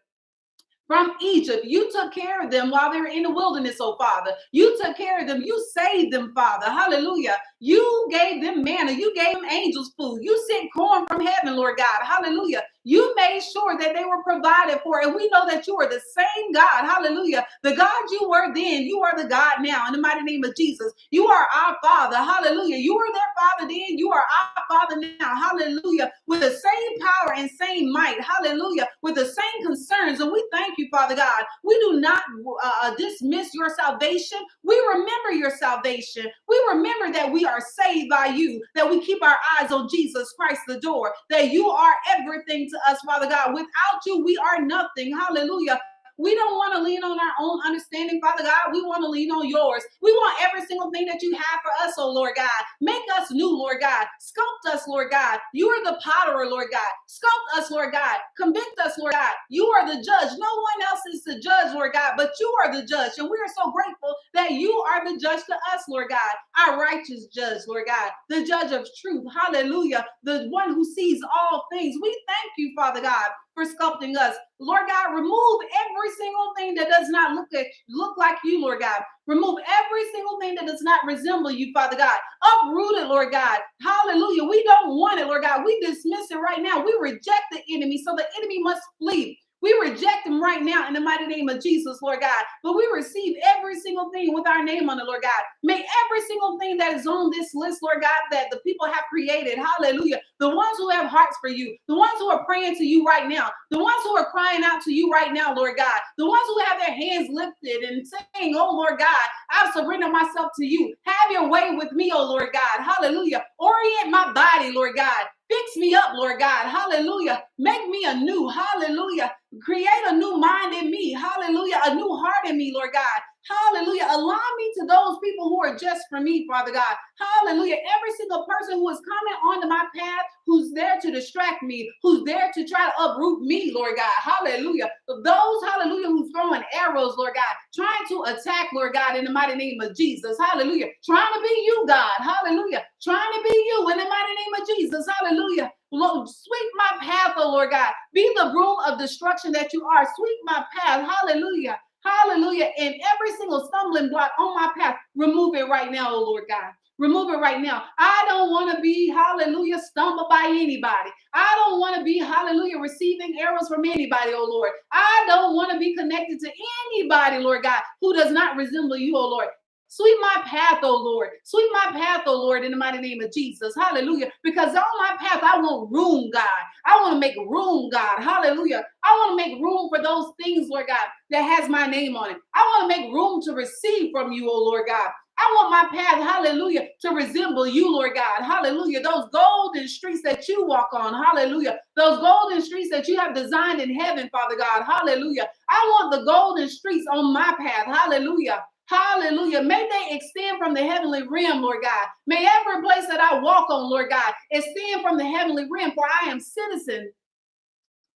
from Egypt. You took care of them while they were in the wilderness, oh Father. You took care of them. You saved them, Father. Hallelujah. You gave them manna. You gave them angels food. You sent corn from heaven, Lord God. Hallelujah. You made sure that they were provided for. And we know that you are the same God. Hallelujah. The God you were then, you are the God now. In the mighty name of Jesus, you are our Father. Hallelujah. You were their Father then. You are our Father now. Hallelujah. With the same power and same might. Hallelujah. With the same concerns. And we thank you, Father God. We do not uh, dismiss your salvation. We remember your salvation. We remember that we are saved by you, that we keep our eyes on Jesus Christ, the door, that you are everything to us, Father God. Without you, we are nothing. Hallelujah. We don't want to lean on our own understanding, Father God. We want to lean on yours. We want every single thing that you have for us, oh Lord God. Make us new, Lord God. Sculpt us, Lord God. You are the potterer, Lord God. Sculpt us, Lord God. Convict us, Lord God. You are the judge. No one else is the judge, Lord God, but you are the judge. And we are so grateful that you are the judge to us, Lord God. Our righteous judge, Lord God. The judge of truth. Hallelujah. The one who sees all things. We thank you, Father God for sculpting us. Lord God, remove every single thing that does not look at look like you, Lord God. Remove every single thing that does not resemble you, Father God. Uproot it, Lord God. Hallelujah. We don't want it, Lord God. We dismiss it right now. We reject the enemy, so the enemy must flee. We reject them right now in the mighty name of Jesus, Lord God. But we receive every single thing with our name on it, Lord God. May every single thing that is on this list, Lord God, that the people have created, hallelujah. The ones who have hearts for you, the ones who are praying to you right now, the ones who are crying out to you right now, Lord God, the ones who have their hands lifted and saying, Oh, Lord God, I've surrendered myself to you. Have your way with me, oh Lord God. Hallelujah. Orient my body, Lord God. Fix me up, Lord God. Hallelujah. Make me a new. Hallelujah. Create a new mind in me. Hallelujah. A new heart in me, Lord God. Hallelujah. Align me to those people who are just for me, Father God. Hallelujah. Every single person who is coming onto my path, who's there to distract me, who's there to try to uproot me, Lord God. Hallelujah. Those, hallelujah, who's throwing arrows, Lord God, trying to attack, Lord God, in the mighty name of Jesus. Hallelujah. Trying to be you, God. Hallelujah. Trying to be you in the mighty name of Jesus. Hallelujah. Lord, sweep my path, oh Lord God. Be the broom of destruction that you are. Sweep my path. Hallelujah. Hallelujah. And every single stumbling block on my path, remove it right now, oh Lord God. Remove it right now. I don't want to be, hallelujah, stumbled by anybody. I don't want to be, hallelujah, receiving arrows from anybody, oh Lord. I don't want to be connected to anybody, Lord God, who does not resemble you, oh Lord. Sweep my path, oh Lord. Sweep my path, oh Lord, in the mighty name of Jesus. Hallelujah. Because on my path, I want room, God. I want to make room, God. Hallelujah. I want to make room for those things, Lord God, that has my name on it. I want to make room to receive from you, oh Lord God. I want my path, hallelujah, to resemble you, Lord God. Hallelujah. Those golden streets that you walk on, hallelujah. Those golden streets that you have designed in heaven, Father God. Hallelujah. I want the golden streets on my path. Hallelujah. Hallelujah. May they extend from the heavenly realm, Lord God. May every place that I walk on, Lord God, extend from the heavenly realm, for I am citizen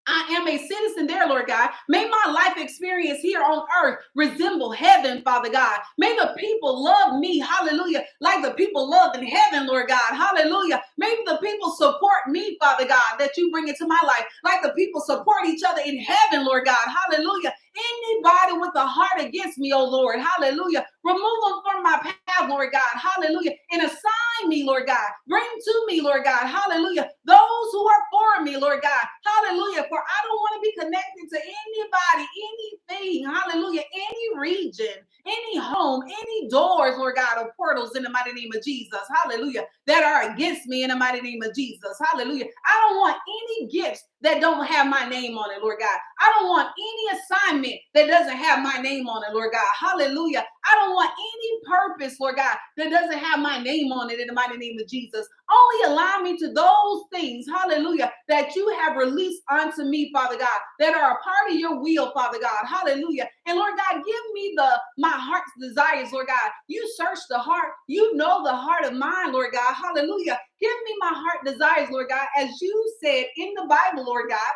I am a citizen there, Lord God. May my life experience here on earth resemble heaven, Father God. May the people love me, hallelujah, like the people love in heaven, Lord God, hallelujah. May the people support me, Father God, that you bring into my life, like the people support each other in heaven, Lord God, hallelujah. Anybody with a heart against me, oh Lord, hallelujah. Remove them from my path, Lord God, hallelujah. And assign me, Lord God. Bring to me, Lord God, hallelujah. Those who are for me, Lord God, hallelujah. For I don't want to be connected to anybody, anything, hallelujah, any region, any home, any doors, Lord God, or portals in the mighty name of Jesus, hallelujah, that are against me in the mighty name of Jesus, hallelujah. I don't want any gifts that don't have my name on it, Lord God. I don't want any assignment that doesn't have my name on it, Lord God. Hallelujah. I don't want any purpose, Lord God, that doesn't have my name on it in the mighty name of Jesus. Only allow me to those things, hallelujah, that you have released unto me, Father God, that are a part of your will, Father God. Hallelujah. And Lord God, give me the my heart's desires, Lord God. You search the heart. You know the heart of mine, Lord God. Hallelujah. Give me my heart desires, Lord God, as you said in the Bible, Lord God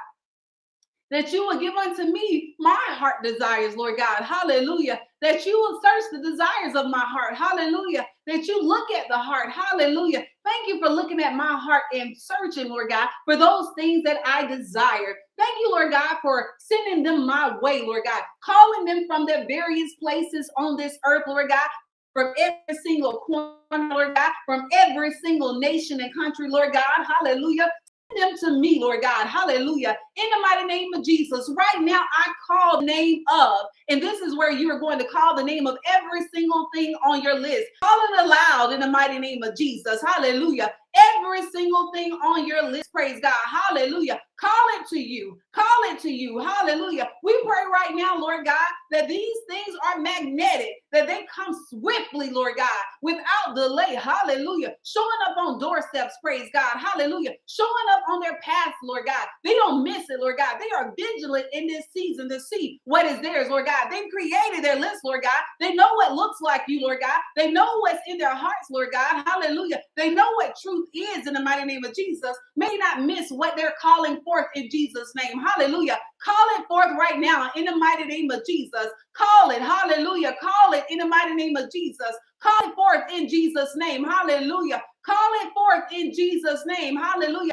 that you will give unto me my heart desires, Lord God. Hallelujah. That you will search the desires of my heart. Hallelujah. That you look at the heart. Hallelujah. Thank you for looking at my heart and searching, Lord God, for those things that I desire. Thank you, Lord God, for sending them my way, Lord God, calling them from their various places on this earth, Lord God, from every single corner, Lord God, from every single nation and country, Lord God. Hallelujah them to me, Lord God. Hallelujah. In the mighty name of Jesus. Right now, I call the name of, and this is where you are going to call the name of every single thing on your list. Call it aloud in the mighty name of Jesus. Hallelujah. every single thing on your list, praise God. Hallelujah. Call it to you. Call it to you. Hallelujah. We pray right now, Lord God, that these things are magnetic, that they come swiftly, Lord God, without delay. Hallelujah. Showing up on doorsteps, praise God. Hallelujah. Showing up on their paths, Lord God. They don't miss it, Lord God. They are vigilant in this season to see what is theirs, Lord God. They created their list, Lord God. They know what looks like you, Lord God. They know what's in their hearts, Lord God. Hallelujah. They know what truth is in the mighty name of Jesus. May not miss what they're calling forth in Jesus' name. Hallelujah. Call it forth right now in the mighty name of Jesus. Call it. Hallelujah. Call it in the mighty name of Jesus. Call it forth in Jesus' name. Hallelujah. Call it forth in Jesus' name. Hallelujah.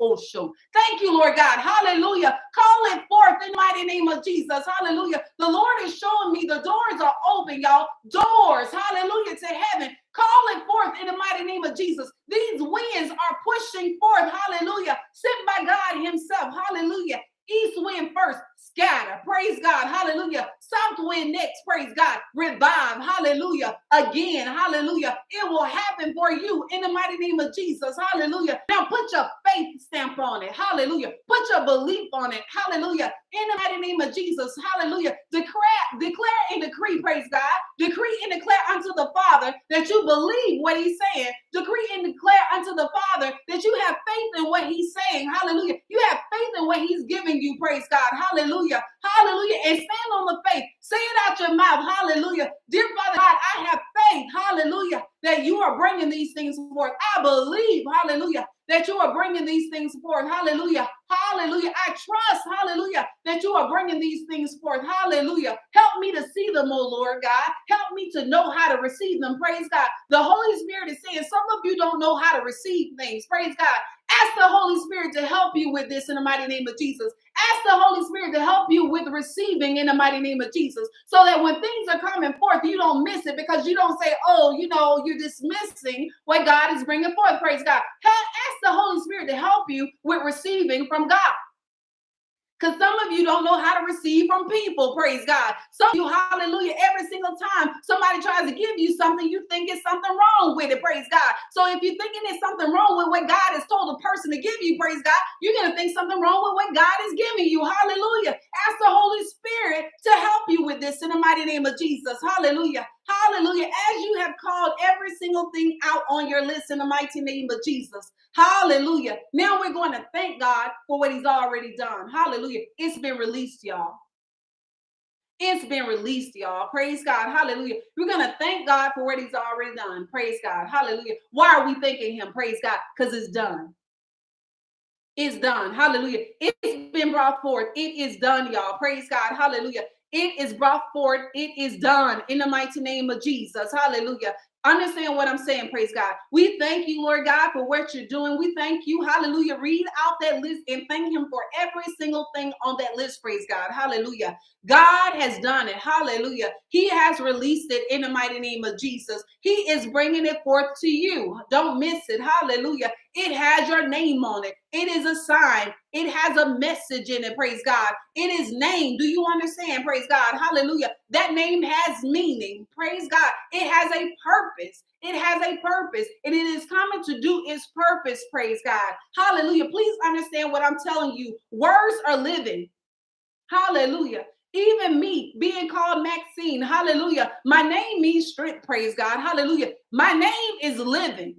Oh, Thank you, Lord God. Hallelujah. Call it forth in the mighty name of Jesus. Hallelujah. The Lord is showing me the doors are open, y'all. Doors, hallelujah, to heaven. Call it forth in the mighty name of Jesus. These winds are pushing forth, hallelujah, sent by God Himself. Hallelujah. East wind first, scatter. Praise God. Hallelujah. South wind next. Praise God. Revive. Hallelujah. Again. Hallelujah. It will happen for you in the mighty name of Jesus. Hallelujah. Now put your faith stamp on it. Hallelujah. Put your belief on it. Hallelujah. In the mighty name of Jesus. Hallelujah. Declare, declare and decree. Praise God. Decree and declare unto the Father that you believe what He's saying. Decree and declare unto the Father that you have faith in what He's saying. Hallelujah. You have faith in what He's giving you. Praise God. Hallelujah. Hallelujah. And stand on the faith. Say it out your mouth. Hallelujah. Dear Father God, I have faith. Hallelujah. That you are bringing these things forth. I believe. Hallelujah that you are bringing these things forth. Hallelujah. Hallelujah. I trust, hallelujah, that you are bringing these things forth. Hallelujah. Help me to see them, oh Lord God. Help me to know how to receive them. Praise God. The Holy Spirit is saying some of you don't know how to receive things. Praise God. Ask the Holy Spirit to help you with this in the mighty name of Jesus. Ask the Holy Spirit to help you with receiving in the mighty name of Jesus so that when things are coming forth, you don't miss it because you don't say, oh, you know, you're dismissing what God is bringing forth. Praise God. Ask the Holy Spirit to help you with receiving from God. Because some of you don't know how to receive from people, praise God. Some of you, hallelujah, every single time somebody tries to give you something, you think it's something wrong with it, praise God. So if you're thinking there's something wrong with what God has told a person to give you, praise God, you're going to think something wrong with what God is giving you, hallelujah. Ask the Holy Spirit to help you with this in the mighty name of Jesus, hallelujah. Hallelujah. As you have called every single thing out on your list in the mighty name of Jesus. Hallelujah. Now we're going to thank God for what he's already done. Hallelujah. It's been released, y'all. It's been released, y'all. Praise God. Hallelujah. We're going to thank God for what he's already done. Praise God. Hallelujah. Why are we thanking him? Praise God. Because it's done. It's done. Hallelujah. It's been brought forth. It is done, y'all. Praise God. Hallelujah. It is brought forth. It is done in the mighty name of Jesus. Hallelujah. Understand what I'm saying, praise God. We thank you, Lord God, for what you're doing. We thank you, hallelujah. Read out that list and thank Him for every single thing on that list, praise God, hallelujah. God has done it, hallelujah. He has released it in the mighty name of Jesus. He is bringing it forth to you. Don't miss it, hallelujah. It has your name on it. It is a sign. It has a message in it. Praise God. It is named. Do you understand? Praise God. Hallelujah. That name has meaning. Praise God. It has a purpose. It has a purpose and it is coming to do its purpose. Praise God. Hallelujah. Please understand what I'm telling you. Words are living. Hallelujah. Even me being called Maxine, hallelujah. My name means strength, praise God, hallelujah. My name is living.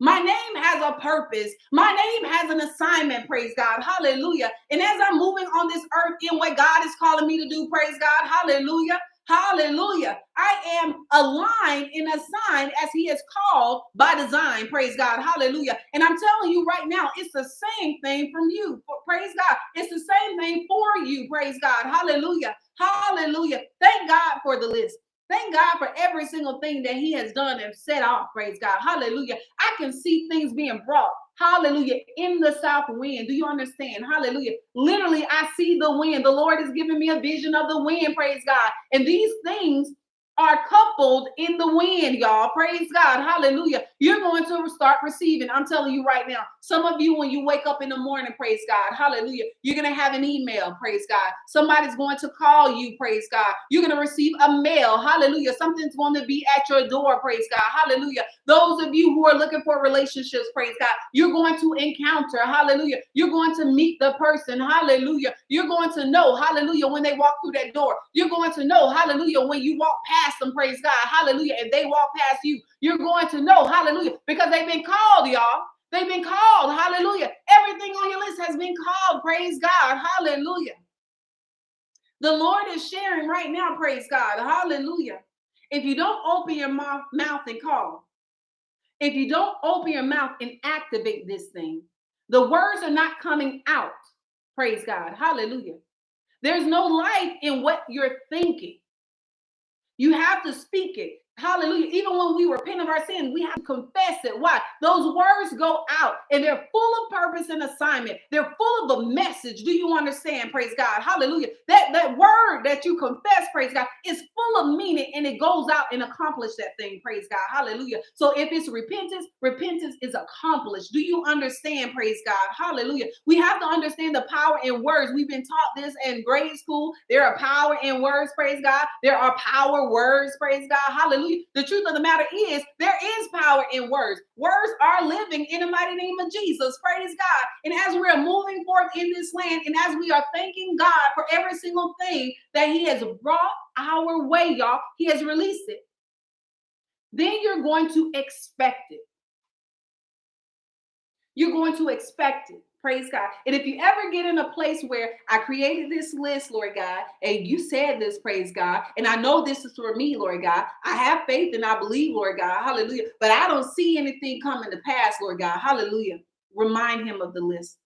My name has a purpose. My name has an assignment, praise God. Hallelujah. And as I'm moving on this earth in what God is calling me to do, praise God. Hallelujah. Hallelujah. I am aligned and assigned as He is called by design. Praise God. Hallelujah. And I'm telling you right now, it's the same thing from you. Praise God. It's the same thing for you. Praise God. Hallelujah. Hallelujah. Thank God for the list. Thank God for every single thing that He has done and set off. Praise God. Hallelujah. I can see things being brought. Hallelujah. In the south wind. Do you understand? Hallelujah. Literally, I see the wind. The Lord is giving me a vision of the wind. Praise God. And these things are coupled in the wind, y'all. Praise God. Hallelujah. You're going to start receiving. I'm telling you right now. Some of you, when you wake up in the morning, praise God. Hallelujah. You're going to have an email, praise God. Somebody's going to call you, praise God. You're going to receive a mail. Hallelujah. Something's going to be at your door, praise God. Hallelujah. Those of you who are looking for relationships, praise God, you're going to encounter, hallelujah. You're going to meet the person, hallelujah. You're going to know, hallelujah, when they walk through that door. You're going to know, hallelujah, when you walk past them, praise God, hallelujah, and they walk past you. You're going to know, hallelujah, because they've been called, y'all. They've been called, hallelujah. Everything on your list has been called, praise God, hallelujah. The Lord is sharing right now, praise God, hallelujah. If you don't open your mouth, mouth and call, if you don't open your mouth and activate this thing, the words are not coming out. Praise God. Hallelujah. There's no life in what you're thinking. You have to speak it. Hallelujah. Even when we repent of our sin, we have to confess it. Why? Those words go out and they're full of purpose and assignment. They're full of a message. Do you understand? Praise God. Hallelujah. That, that word that you confess, praise God, is full of meaning and it goes out and accomplish that thing. Praise God. Hallelujah. So if it's repentance, repentance is accomplished. Do you understand? Praise God. Hallelujah. We have to understand the power in words. We've been taught this in grade school. There are power in words. Praise God. There are power words. Praise God. Hallelujah. The truth of the matter is, there is power in words. Words are living in the mighty name of Jesus. Praise God. And as we are moving forth in this land, and as we are thanking God for every single thing that He has brought our way, y'all, He has released it. Then you're going to expect it. You're going to expect it. Praise God. And if you ever get in a place where I created this list, Lord God, and you said this, praise God, and I know this is for me, Lord God, I have faith and I believe, Lord God, hallelujah, but I don't see anything coming to pass, Lord God, hallelujah. Remind him of the list.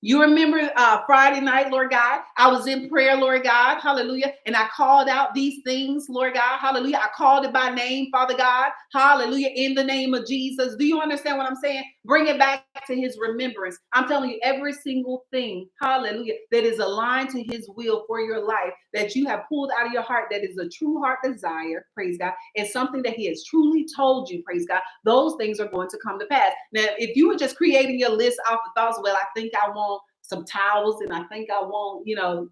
You remember uh, Friday night, Lord God, I was in prayer, Lord God, hallelujah. And I called out these things, Lord God, hallelujah. I called it by name, Father God, hallelujah, in the name of Jesus. Do you understand what I'm saying? Bring it back to his remembrance. I'm telling you, every single thing, hallelujah, that is aligned to his will for your life, that you have pulled out of your heart, that is a true heart desire, praise God, and something that he has truly told you, praise God, those things are going to come to pass. Now, if you were just creating your list off of thoughts, well, I think I want some towels and I think I want, you know,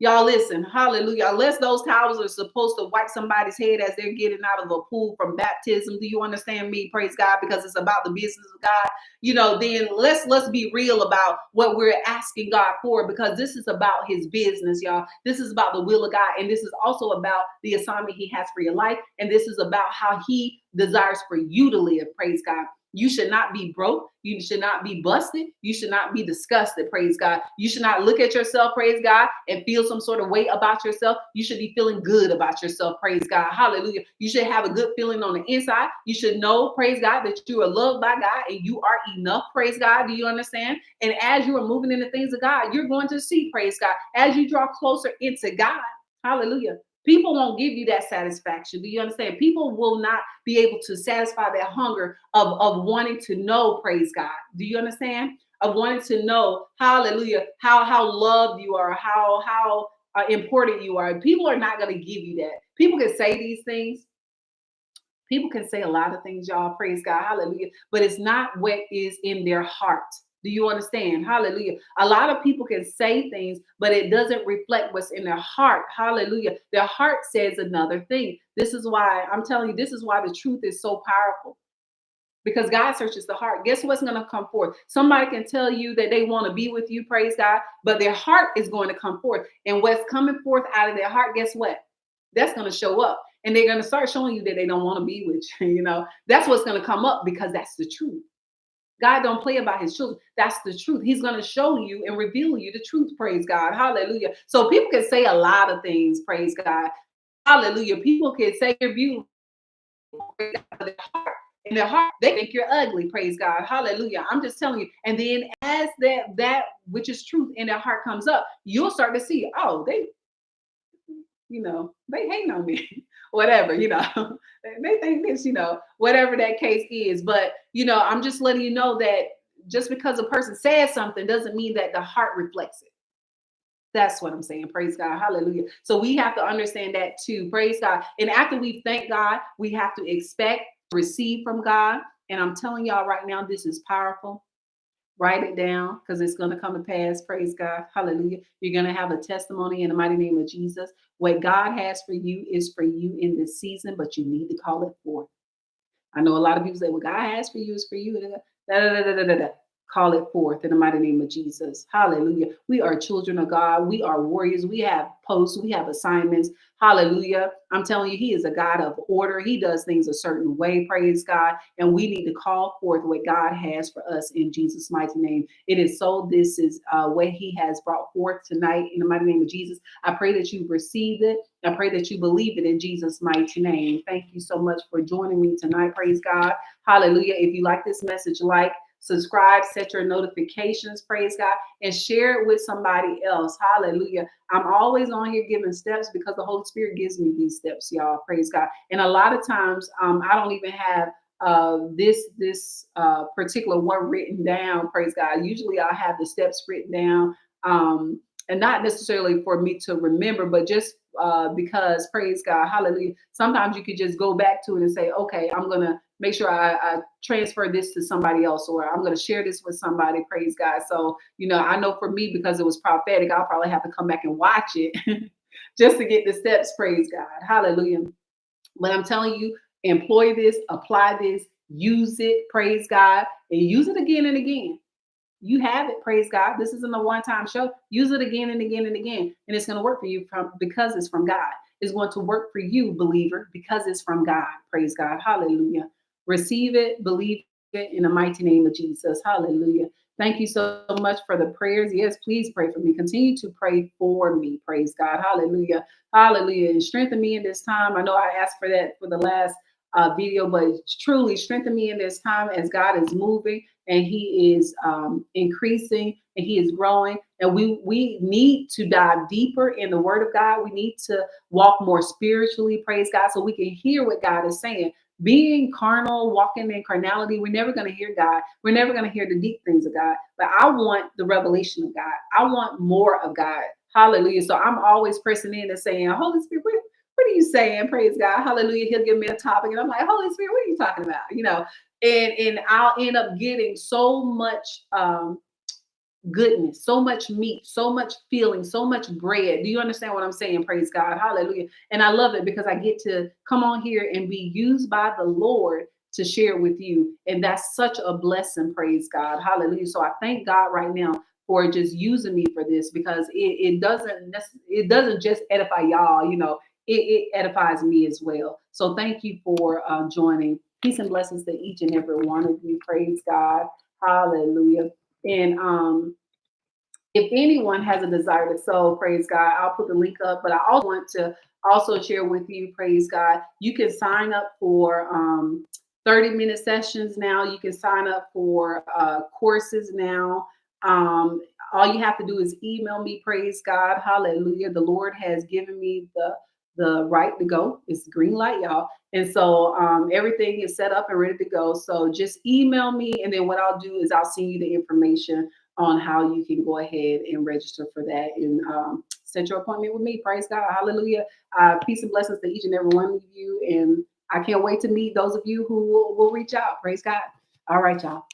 Y'all listen, hallelujah. Unless those towels are supposed to wipe somebody's head as they're getting out of a pool from baptism. Do you understand me? Praise God, because it's about the business of God. You know, then let's let's be real about what we're asking God for because this is about his business, y'all. This is about the will of God, and this is also about the assignment he has for your life, and this is about how he desires for you to live. Praise God. You should not be broke. You should not be busted. You should not be disgusted. Praise God. You should not look at yourself, praise God, and feel some sort of way about yourself. You should be feeling good about yourself. Praise God. Hallelujah. You should have a good feeling on the inside. You should know, praise God, that you are loved by God and you are enough. Praise God. Do you understand? And as you are moving in the things of God, you're going to see, praise God, as you draw closer into God. Hallelujah. People won't give you that satisfaction. Do you understand? People will not be able to satisfy that hunger of, of wanting to know, praise God. Do you understand? Of wanting to know, hallelujah, how how loved you are, how how uh, important you are. People are not going to give you that. People can say these things. People can say a lot of things, y'all. Praise God, hallelujah. But it's not what is in their heart. Do you understand? Hallelujah. A lot of people can say things, but it doesn't reflect what's in their heart. Hallelujah. Their heart says another thing. This is why I'm telling you, this is why the truth is so powerful. Because God searches the heart. Guess what's going to come forth? Somebody can tell you that they want to be with you, praise God, but their heart is going to come forth. And what's coming forth out of their heart, guess what? That's going to show up. And they're going to start showing you that they don't want to be with you. [laughs] You know, that's what's going to come up because that's the truth. God don't play about his children. That's the truth. He's going to show you and reveal you the truth. Praise God. Hallelujah. So people can say a lot of things. Praise God. Hallelujah. People can say you're beautiful. In their heart, they think you're ugly. Praise God. Hallelujah. I'm just telling you. And then as that that which is truth in their heart comes up, you'll start to see, oh, they, you know, they hate on me. [laughs] whatever, you know, they think this, you know, whatever that case is. But, you know, I'm just letting you know that just because a person says something doesn't mean that the heart reflects it. That's what I'm saying. Praise God. Hallelujah. So we have to understand that too. Praise God. And after we thank God, we have to expect, receive from God. And I'm telling y'all right now, this is powerful. Write it down because it's going to come to pass. Praise God. Hallelujah. You're going to have a testimony in the mighty name of Jesus. What God has for you is for you in this season, but you need to call it forth. I know a lot of people say, well, God has for you is for you. Da, da, da call it forth in the mighty name of Jesus. Hallelujah. We are children of God. We are warriors. We have posts. We have assignments. Hallelujah. I'm telling you, He is a God of order. He does things a certain way. Praise God. And we need to call forth what God has for us in Jesus' mighty name. It is so. This is uh, what He has brought forth tonight in the mighty name of Jesus. I pray that you receive it. I pray that you believe it in Jesus' mighty name. Thank you so much for joining me tonight. Praise God. Hallelujah. If you like this message, like, subscribe, set your notifications, praise God, and share it with somebody else. Hallelujah. I'm always on here giving steps because the Holy Spirit gives me these steps, y'all. Praise God. And a lot of times um, I don't even have uh, this this uh, particular one written down. Praise God. Usually I'll have the steps written down. Um, and not necessarily for me to remember, but just uh, because praise God, hallelujah. Sometimes you could just go back to it and say, okay, I'm gonna make sure I, I transfer this to somebody else, or I'm gonna share this with somebody, praise God. So, you know, I know for me, because it was prophetic, I'll probably have to come back and watch it [laughs] just to get the steps, praise God, hallelujah. But I'm telling you, employ this, apply this, use it, praise God, and use it again and again. You have it praise god. This isn't a one-time show. Use it again and again and again and it's going to work for you from because it's from god. It's going to work for you believer because it's from god praise god. Hallelujah receive it believe it in the mighty name of jesus. Hallelujah. Thank you so much for the prayers. Yes please pray for me. Continue to pray for me. Praise god. Hallelujah. Hallelujah. And strengthen me in this time. I know i asked for that for the last uh, video, but truly strengthen me in this time as God is moving and He is um, increasing and He is growing. And we we need to dive deeper in the Word of God. We need to walk more spiritually, praise God, so we can hear what God is saying. Being carnal, walking in carnality, we're never going to hear God. We're never going to hear the deep things of God. But I want the revelation of God. I want more of God. Hallelujah. So I'm always pressing in and saying, Holy Spirit, what are you saying? Praise God. Hallelujah. He'll give me a topic. And I'm like, Holy Spirit, what are you talking about? You know, and and I'll end up getting so much um goodness, so much meat, so much feeling, so much bread. Do you understand what I'm saying? Praise God. Hallelujah. And I love it because I get to come on here and be used by the Lord to share with you. And that's such a blessing. Praise God. Hallelujah. So I thank God right now for just using me for this because it, it doesn't it doesn't just edify y'all, you know, it, it edifies me as well. So thank you for uh, joining. Peace and blessings to each and every one of you. Praise God. Hallelujah. And um, if anyone has a desire to sow, praise God, I'll put the link up. But I also want to also share with you, praise God, you can sign up for um, 30 minute sessions now. You can sign up for uh, courses now. Um, all you have to do is email me, praise God, hallelujah. The Lord has given me the the right to go. It's green light, y'all. And so um, everything is set up and ready to go. So just email me. And then what I'll do is I'll send you the information on how you can go ahead and register for that and um, set your appointment with me. Praise God. Hallelujah. Uh, peace and blessings to each and every one of you. And I can't wait to meet those of you who will, will reach out. Praise God. All right, y'all.